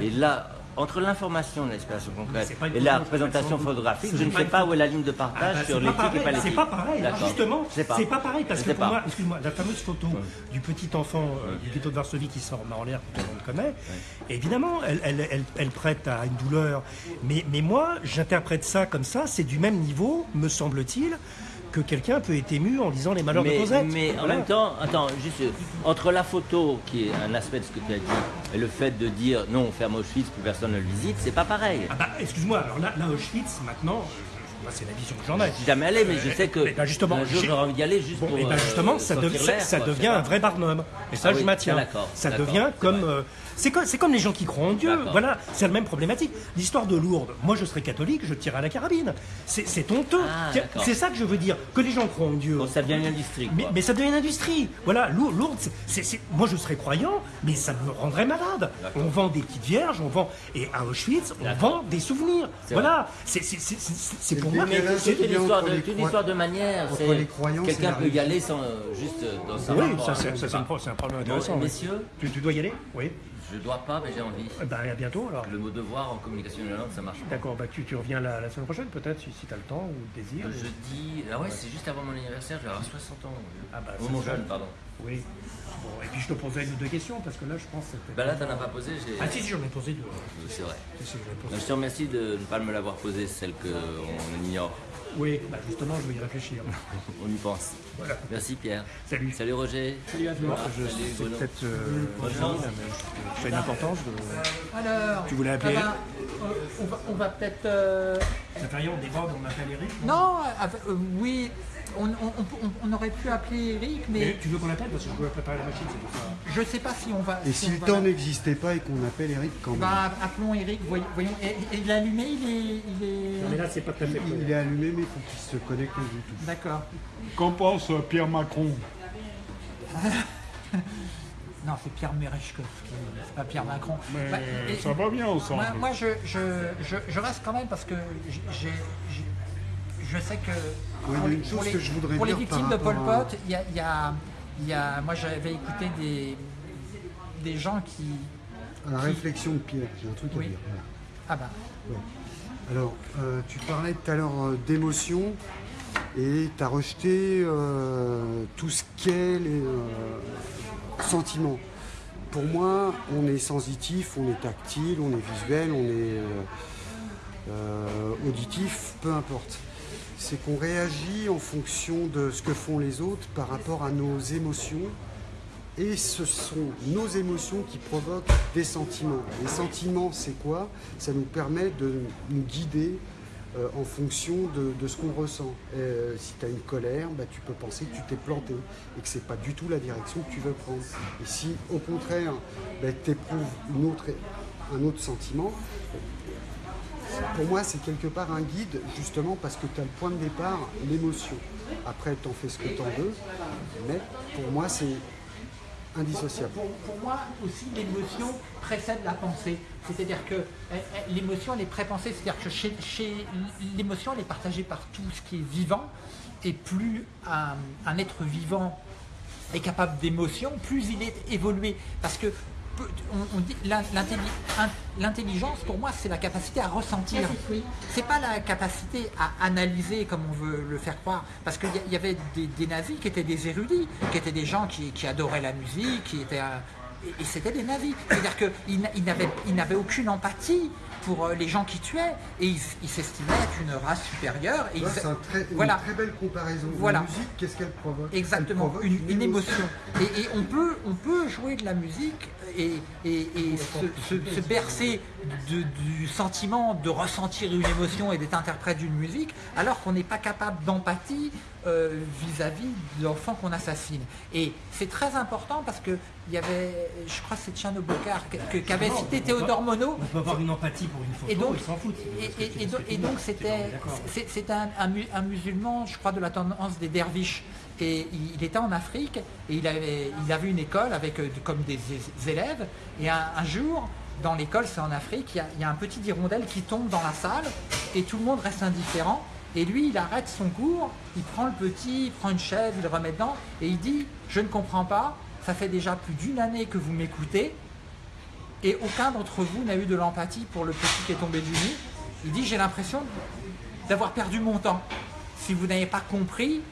Et là, entre l'information de concrète et la représentation photographique, je ne sais pas où est la ligne de partage ah bah, sur l'éthique et pas l'éthique. C'est pas pareil, justement, c'est pas. pareil, parce que pour moi, excuse-moi, la fameuse photo du petit enfant euh, du ghetto de Varsovie qui sort en l'air, tout le monde connaît, évidemment, elle, prête à une douleur, mais, mais moi, j'interprète ça comme ça, c'est du même niveau, me semble-t-il, que quelqu'un peut être ému en lisant les malheurs de Cosette. Mais en même temps, attends, juste entre la photo qui est un aspect de ce que tu as dit et le fait de dire non, on ferme Auschwitz, plus personne ne le visite, c'est pas pareil. Ah bah, excuse-moi, alors là, là Auschwitz, maintenant, c'est la vision que j'en ai. Je suis jamais allé, mais je sais que eh ben, justement, un jour j'aurais envie d'y aller juste pour. Et eh ben justement, euh, ça, ça, devient un vrai barnum. Et ça, ah je maintiens. Ça devient comme. Euh, c'est comme, comme, les gens qui croient en Dieu. Voilà, c'est la même problématique. L'histoire de Lourdes, moi je serais catholique, je tire à la carabine. C'est honteux. Ah, c'est ça que je veux dire. Que les gens croient en Dieu. ça devient une industrie. Mais, ça devient une industrie. Voilà, Lourdes, c'est moi je serais croyant, mais ça me rendrait malade. On vend des petites vierges, on vend. Et à Auschwitz, on vend des souvenirs. Voilà, c'est pour moi. C'est une histoire de, une histoire de manière. Quelqu'un peut y aller sans, euh, juste euh, dans sa Oui, ça c'est un, problème intéressant. messieurs, tu dois y aller Oui. Je dois pas, mais j'ai envie. Ben, à bientôt alors. Le mot devoir en communication de la langue, ça marche pas. D'accord, bah, tu, tu reviens la, la, semaine prochaine peut-être, si, si tu as le temps ou le désir. Je dis. Ah ouais, c'est juste avant mon anniversaire, je vais avoir 60 ans. Ah bah, mon jeune, pardon. Oui. Bon, et puis je te posais une ou deux questions parce que là je pense que Bah là t'en as pas posé, j'ai. Ah si, si j'en ai posé deux. C'est vrai. je te remercie de ne pas me l'avoir posé, celle qu'on ignore. Oui, bah, justement, je vais y réfléchir. On y pense. Voilà. Merci Pierre. Salut. Salut Roger. Salut à toi. Je c'est peut-être euh, mais c'est une importance. De... Alors, Tu voulais appeler ah ben, euh, on va, peut-être. euh, Ça fait rien, on déborde, on appelle Eric Non, avec- euh, oui, on, on- on- on aurait pu appeler Eric, mais Mais tu veux qu'on l'appelle Parce que je dois préparer la machine, c'est pour ça. je ne sais pas si on va. Et si le temps n'existait pas et qu'on appelle Eric quand même Bah, appelons Eric, voyons. Et, et il est allumé, il est. Il est... Non, mais là, c'est pas tout à fait il, est allumé, mais il faut qu'il se connecte. D'accord. Qu'en pense euh, Pierre Macron Non, c'est Pierre Merechkovski, c'est pas Pierre Macron. Mais Bah, et- ça va bien ensemble. Moi, moi, je, je, je, je reste quand même parce que j'ai, j'ai- je sais que Oui, pour, il y a les, une chose les- que je voudrais pour les victimes de Pol Pot, il y a, y y moi j'avais écouté des, des gens qui... À la réflexion de Pierre, j'ai un truc Oui. à dire. voilà. Ah bah, Alors, euh, tu parlais tout à l'heure euh, d'émotion et tu as rejeté euh, tout ce qu'est les euh, sentiments. Pour moi, on est sensitif, on est tactile, on est visuel, on est auditif, peu importe. C'est qu'on réagit en fonction de ce que font les autres par rapport à nos émotions et ce sont nos émotions qui provoquent des sentiments. Les sentiments, c'est quoi? Ça nous permet de nous guider euh, en fonction de, ce qu'on ressent. Euh, si tu as une colère, bah, tu peux penser que tu t'es planté et que c'est pas du tout la direction que tu veux prendre. Et si au contraire, bah, tu éprouves un autre sentiment, pour moi, c'est quelque part un guide, justement parce que tu as le point de départ, l'émotion. Après, tu en fais ce que tu en veux, mais pour moi, c'est indissociable. pour, moi aussi l'émotion précède la pensée. C'est-à-dire que euh, euh, l'émotion elle est prépensée, c'est-à-dire que chez, l'émotion elle est partagée par tout ce qui est vivant, et plus un, un être vivant est capable d'émotion, plus il est évolué. Parce que on, on dit l'intelligence pour moi c'est la capacité à ressentir. C'est pas la capacité à analyser comme on veut le faire croire. Parce qu'il y, avait des, des nazis qui étaient des érudits, qui étaient des gens qui, qui adoraient la musique, qui étaient et, et c'était des nazis. C'est-à-dire qu'ils n'a- ils n'avaient ils n'avaient aucune empathie pour euh, les gens qui tuaient et ils ils s'estimaient être une race supérieure. Et C'est un très- une voilà. très belle comparaison. Voilà. La musique, qu'est-ce qu'elle provoque? Exactement, provoque une, une émotion. Et, et on, peut, on peut jouer de la musique et, et- et se, se- se bercer de- du sentiment de ressentir une émotion et d'être interprète d'une musique, alors qu'on n'est pas capable d'empathie euh, vis-à-vis d'enfants qu'on assassine. Et c'est très important parce que il y avait, je crois que c'est Tchano Bocard qu'avait cité Théodore Monod, On peut avoir une empathie pour une photo, et donc, ils s'en foutent. et, et- donc- et c'était c'est- un, un mu- un musulman, je crois, de la tendance des derviches. Et il, il était en Afrique et il avait, il avait une école avec euh, comme des élèves. Et un, un jour, dans l'école, c'est en Afrique, il y, a, il y a un petit hirondelle qui tombe dans la salle et tout le monde reste indifférent. Et lui, il arrête son cours, il prend le petit, il prend une chaise, il le remet dedans et il dit Je ne comprends pas, ça fait déjà plus d'une année que vous m'écoutez et aucun d'entre vous n'a eu de l'empathie pour le petit qui est tombé du nid. Il dit j'ai l'impression d'avoir perdu mon temps. Si vous n'avez pas compris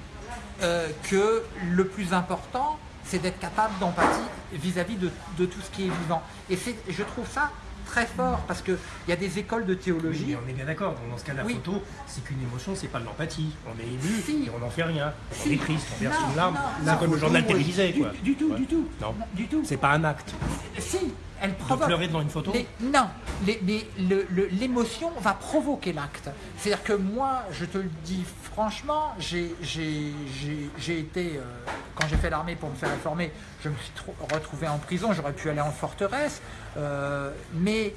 euh, que le plus important, c'est d'être capable d'empathie vis-à-vis de, de tout ce qui est vivant. Et je trouve ça très fort parce qu'il y a des écoles de Oui, théologie. mais on est bien d'accord. Dans ce cas, la Oui. photo, c'est qu'une émotion, c'est pas de l'empathie. On est ému Si. et on n'en fait rien. On est triste, on verse une larme. C'est comme le journal télévisé, Du, quoi. du tout, Ouais. du tout. Non. Du tout. C'est pas un acte. Si, elle provoque. pleurer devant une photo Les- Non, le- le- l'émotion va provoquer l'acte. C'est-à-dire que moi, je te le dis franchement, j'ai été, euh, quand j'ai fait l'armée pour me faire réformer, je me suis trou- retrouvé en prison, j'aurais pu aller en forteresse, euh, mais,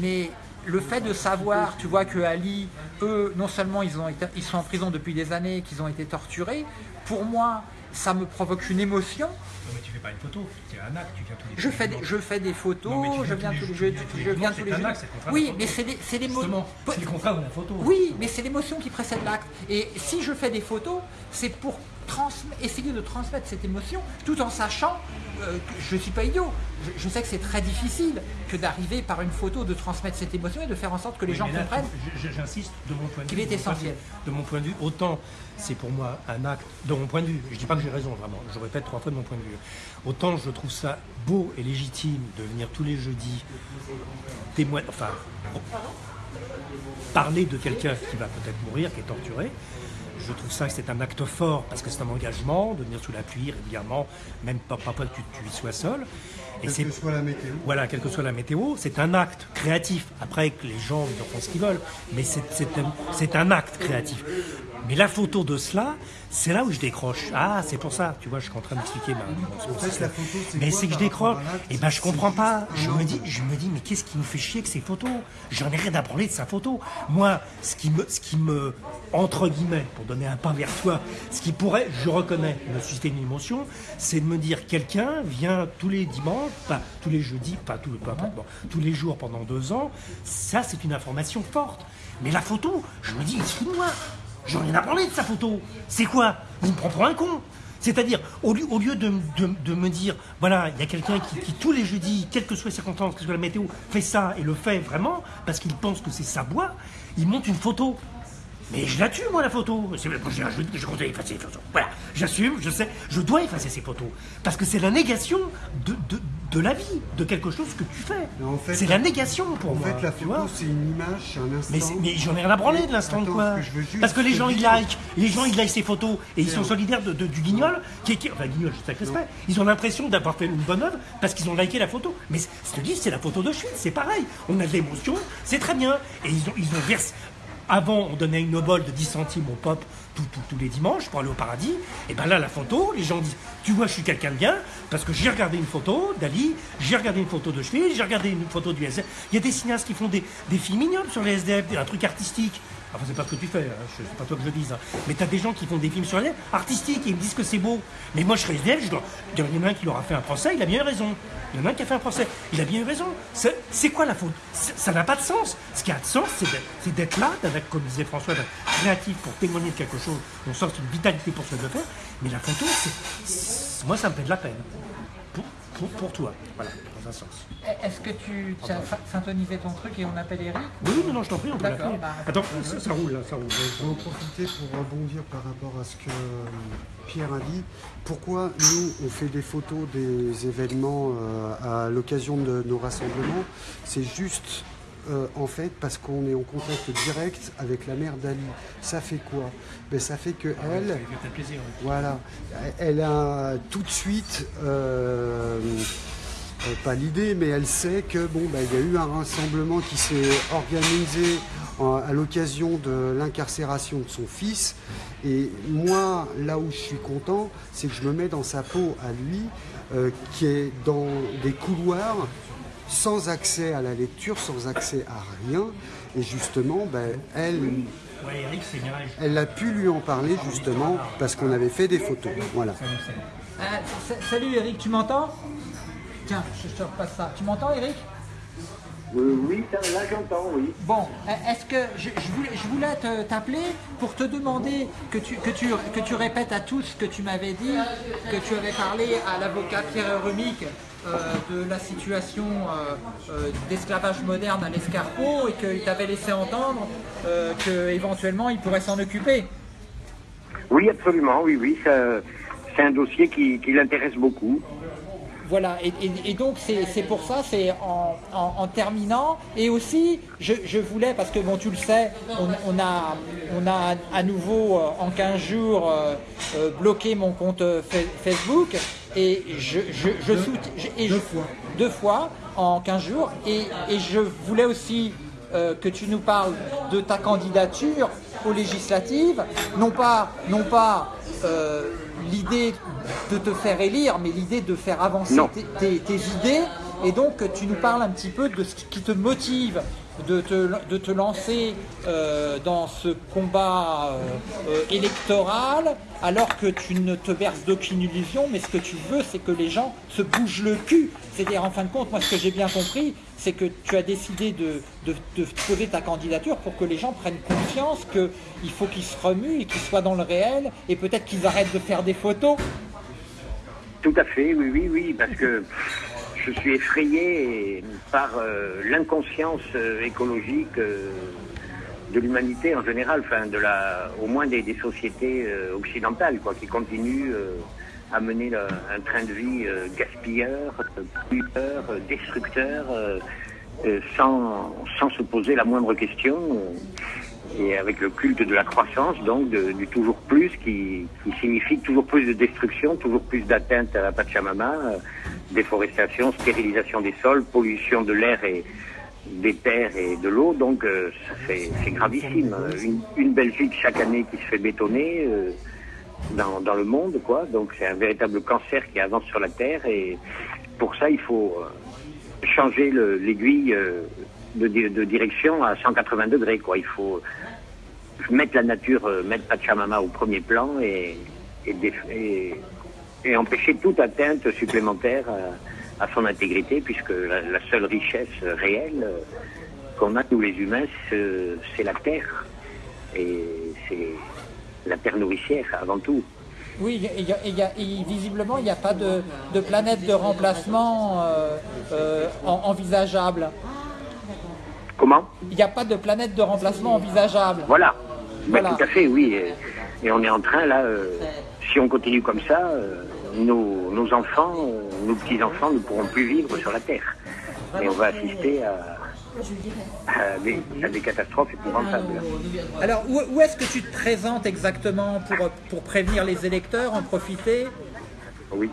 mais le fait de savoir, tu vois, que Ali, eux, non seulement ils, ont été, ils sont en prison depuis des années, qu'ils ont été torturés, pour moi, ça me provoque une émotion. Pas une photo, c'est un acte, tu viens tous les Je fais, des, je fais des photos, Non, je viens tous les jours, je viens tous les jours. Oui, mais c'est les, c'est le contraire de la photo. Oui, mais c'est l'émotion qui précède l'acte. Et si je fais des photos, c'est pour essayer de transmettre cette émotion, tout en sachant euh, que je ne suis pas idiot. Je, je sais que c'est très difficile que d'arriver par une photo de transmettre cette émotion et de faire en sorte que les Oui, gens là, comprennent. J'insiste de mon point de qu'il est de de essentiel. vue- De mon point de vue, autant c'est pour moi un acte, de mon point de vue, je dis pas que j'ai raison vraiment, je répète trois fois de mon point de vue, autant je trouve ça beau et légitime de venir tous les jeudis témoigner, enfin, parler de quelqu'un qui va peut-être mourir, qui est torturé. Je trouve ça que c'est un acte fort parce que c'est un engagement de venir sous la pluie régulièrement, même pas, pas, que tu, tu y sois seul. Et quelle que soit la météo. Voilà, quelle que soit la météo, c'est un acte créatif. Après, que les gens font ce qu'ils veulent, mais c'est un, un acte créatif. Mais la photo de cela, c'est là où je décroche. Ah, c'est pour ça, tu vois, je suis en train d'expliquer ma. mais c'est que je décroche. Et eh ben, je comprends pas. Je me dis, je me dis, mais qu'est-ce qui nous fait chier que ces photos? J'en ai rien à parler de sa photo. Moi, ce qui me, ce qui me, entre guillemets, pour donner un pas vers toi, ce qui pourrait, je reconnais, me susciter une émotion, c'est de me dire, quelqu'un vient tous les dimanches, pas tous les jeudis, pas tous, pas, bon, tous les jours pendant deux ans. Ça, c'est une information forte. Mais la photo, je me dis, excuse-moi, J'en ai rien à de sa photo. C'est quoi? Il me prend pour un con. C'est-à-dire, au lieu, de, me dire, voilà, il y a quelqu'un qui, tous les jeudis, quelle que soit les circonstances, quelle que soit la météo, fait ça et le fait vraiment, parce qu'il pense que c'est sa boîte, il monte une photo. Mais je la tue, moi, la photo. Je, je, je compte effacer les photos. Voilà, j'assume, je sais, je dois effacer ces photos. Parce que c'est la négation de, de, de, la vie, de quelque chose que tu fais. En fait, c'est la négation pour moi. En fait, la photo, c'est une image, un instant. Mais, mais j'en ai rien à branler de l'instant de quoi. Parce que les gens, ils like, les gens, ils like ces photos et ils sont solidaires de, du guignol, qui est, enfin, guignol, je sais respect. Ils ont l'impression d'avoir fait une bonne œuvre parce qu'ils ont liké la photo. Mais je te dis, c'est la photo de Schmitt, c'est pareil. On a de l'émotion, c'est très bien. Et ils ont, ils ont versé, avant, on donnait une obole de 10 centimes au pop tous les dimanches pour aller au paradis. Et bien là, la photo, les gens disent Tu vois, je suis quelqu'un de bien, parce que j'ai regardé une photo d'Ali, j'ai regardé une photo de Schmitt, j'ai regardé une photo du SDF. Il y a des cinéastes qui font des, des films mignons sur les SDF, un truc artistique. Enfin, c'est pas ce que tu fais, hein. c'est pas toi que je dise. Hein. Mais tu as des gens qui font des films sur les artistiques et ils me disent que c'est beau. Mais moi, je serais SDF, je dois... il y en a un qui leur a fait un procès, il a bien eu raison. Il y en a un qui a fait un procès, il a bien eu raison. C'est quoi la faute? Ça n'a pas de sens. Ce qui a de sens, c'est d'être là, d'être, comme disait François, créatif pour témoigner de quelque chose, on sort une vitalité pour ce de faire. Mais la photo, moi, ça me fait de la peine. Pour, pour toi. Voilà. Est-ce que tu as syntonisé ton truc et on appelle Eric Oui, non, non, je t'en prie, on peut l'appeler. Bah, Attends, ça, roule là, ça roule. Je vais en profiter pour rebondir par rapport à ce que euh, Pierre a dit. Pourquoi nous, on fait des photos des événements euh, à l'occasion de nos rassemblements? C'est juste euh, en fait parce qu'on est en contact direct avec la mère d'Ali. Ça fait quoi? Ben, Ça fait que ah elle, voilà, elle a tout de suite euh, pas l'idée, mais elle sait que bon, bah, il y a eu un rassemblement qui s'est organisé à l'occasion de l'incarcération de son fils. Et moi, là où je suis content, c'est que je me mets dans sa peau à lui, euh, qui est dans des couloirs sans accès à la lecture, sans accès à rien. Et justement, ben, elle, elle a pu lui en parler justement parce qu'on avait fait des photos. Voilà. Euh, salut Eric, tu m'entends? Tiens, je te repasse ça. Tu m'entends, Eric? Oui, là j'entends, oui. Bon, est-ce que je, voulais, t'appeler pour te demander que tu, que, tu, que tu répètes à tous ce que tu m'avais dit, que tu avais parlé à l'avocat Pierre Rumic euh, de la situation euh, euh, d'esclavage moderne à l'escarpeau et qu'il t'avait laissé entendre qu'éventuellement il pourrait s'en occuper. Oui, absolument, oui, oui. C'est un dossier qui l'intéresse beaucoup. Voilà, et, donc c'est pour ça, c'est en, terminant. Et aussi, je, voulais, parce que bon, tu le sais, on, a, on a à nouveau euh, en 15 jours euh, euh, bloqué mon compte Facebook. Et je, je, deux, fois. deux fois en 15 jours. Et, je voulais aussi que tu nous parles de ta candidature aux législatives, non pas, non pas l'idée de te faire élire, mais l'idée de faire avancer tes, idées. Et donc, tu nous parles un petit peu de ce qui te motive de te, lancer euh, dans ce combat euh, euh, électoral alors que tu ne te berces d'aucune illusion, mais ce que tu veux, c'est que les gens se bougent le cul. C'est-à-dire, en fin de compte, moi, ce que j'ai bien compris, c'est que tu as décidé de, de, de, poser ta candidature pour que les gens prennent conscience qu'il faut qu'ils se remuent et qu'ils soient dans le réel, et peut-être qu'ils arrêtent de faire des photos. Tout à fait, oui, oui, oui, parce que je suis effrayé par euh, l'inconscience euh, écologique euh, de l'humanité en général, enfin de la, au moins des, sociétés occidentales, quoi, qui continuent à mener un train de vie gaspilleur, pollueur, destructeur. sans, sans se poser la moindre question et avec le culte de la croissance, donc du toujours plus, qui, signifie toujours plus de destruction, toujours plus d'atteinte à la Pachamama, euh, déforestation, stérilisation des sols, pollution de l'air et des terres et de l'eau, donc euh, c'est gravissime. Une, une, Belgique chaque année qui se fait bétonner euh, dans, dans, le monde, quoi. Donc c'est un véritable cancer qui avance sur la terre et pour ça il faut changer l'aiguille de, de, direction à 180 degrés. Quoi. Il faut mettre la nature, euh, mettre Pachamama au premier plan et, et, et, empêcher toute atteinte supplémentaire à, son intégrité, puisque la, seule richesse réelle euh, qu'on a, nous les humains, c'est la terre. Et c'est la terre nourricière avant tout. Oui, et, visiblement, il n'y a pas de, de, planète de remplacement euh, envisageable. Comment? Il n'y a pas de planète de remplacement envisageable. Voilà. Ben, tout à fait, oui. Et, on est en train, là, euh, si on continue comme ça, euh, nos, enfants, euh, nos petits-enfants ne pourront plus vivre sur la Terre. Et on va assister à, des, catastrophes épouvantables. Alors, où, est-ce que tu te présentes exactement pour, pour prévenir les électeurs, en profiter? Oui.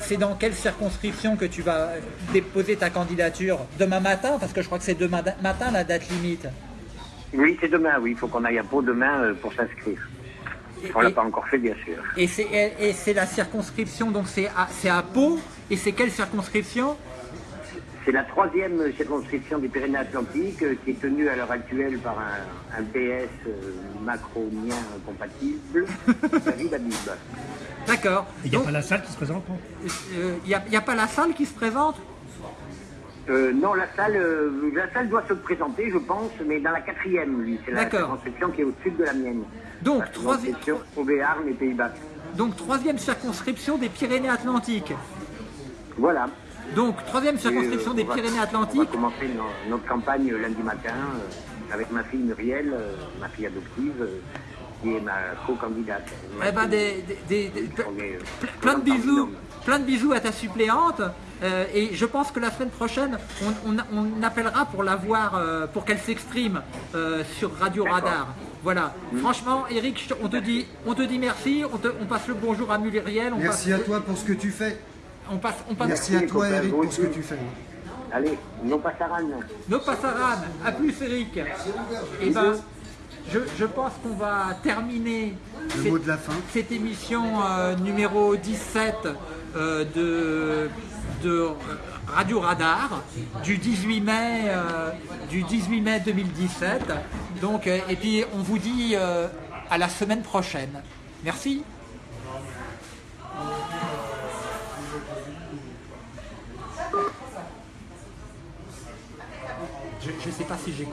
C'est dans quelle circonscription que tu vas déposer ta candidature? Demain matin? Parce que je crois que c'est demain matin la date limite. Oui, c'est demain, oui. Il faut qu'on aille à Pau demain euh, pour s'inscrire. On ne l'a pas encore fait, bien sûr. Et c'est la circonscription, donc c'est à, à Pau. Et c'est quelle circonscription? C'est la troisième circonscription des Pyrénées-Atlantiques euh, qui est tenue à l'heure actuelle par un, PS euh, macronien compatible, David Habib. D'accord. Il n'y a pas la salle qui se présente Il n'y a, pas la salle qui se présente? Euh, non, la salle, la salle doit se présenter, je pense, mais dans la quatrième, lui. C'est la circonscription qui est au sud de la mienne. Donc, troisième. Et Pays-Bas. Donc, troisième circonscription des Pyrénées-Atlantiques. Voilà. Donc, troisième circonscription des Pyrénées-Atlantiques. On va commencer notre campagne lundi matin avec ma fille Muriel, ma fille adoptive qui est ma co-candidate. Eh ben, des, plein de bisous, plein de bisous à ta suppléante. Euh, et je pense que la semaine prochaine, on, appellera pour la voir, euh, pour qu'elle s'exprime euh, sur Radio Radar. Voilà. Franchement, Eric, on te dit, on te dit merci. On, passe le bonjour à Muriel. merci à toi pour ce que tu fais. On passe, on passe... Merci à toi, Eric, pour ce que tu fais. Allez, nos passaran. Nos passaran. À plus, Eric. Et ben, je, pense qu'on va terminer cette, émission euh, numéro 17 euh, de, de, Radio Radar du 18 mai, euh, du 18 mai 2017. Donc, et puis on vous dit à la semaine prochaine. Merci. Je ne sais pas si j'ai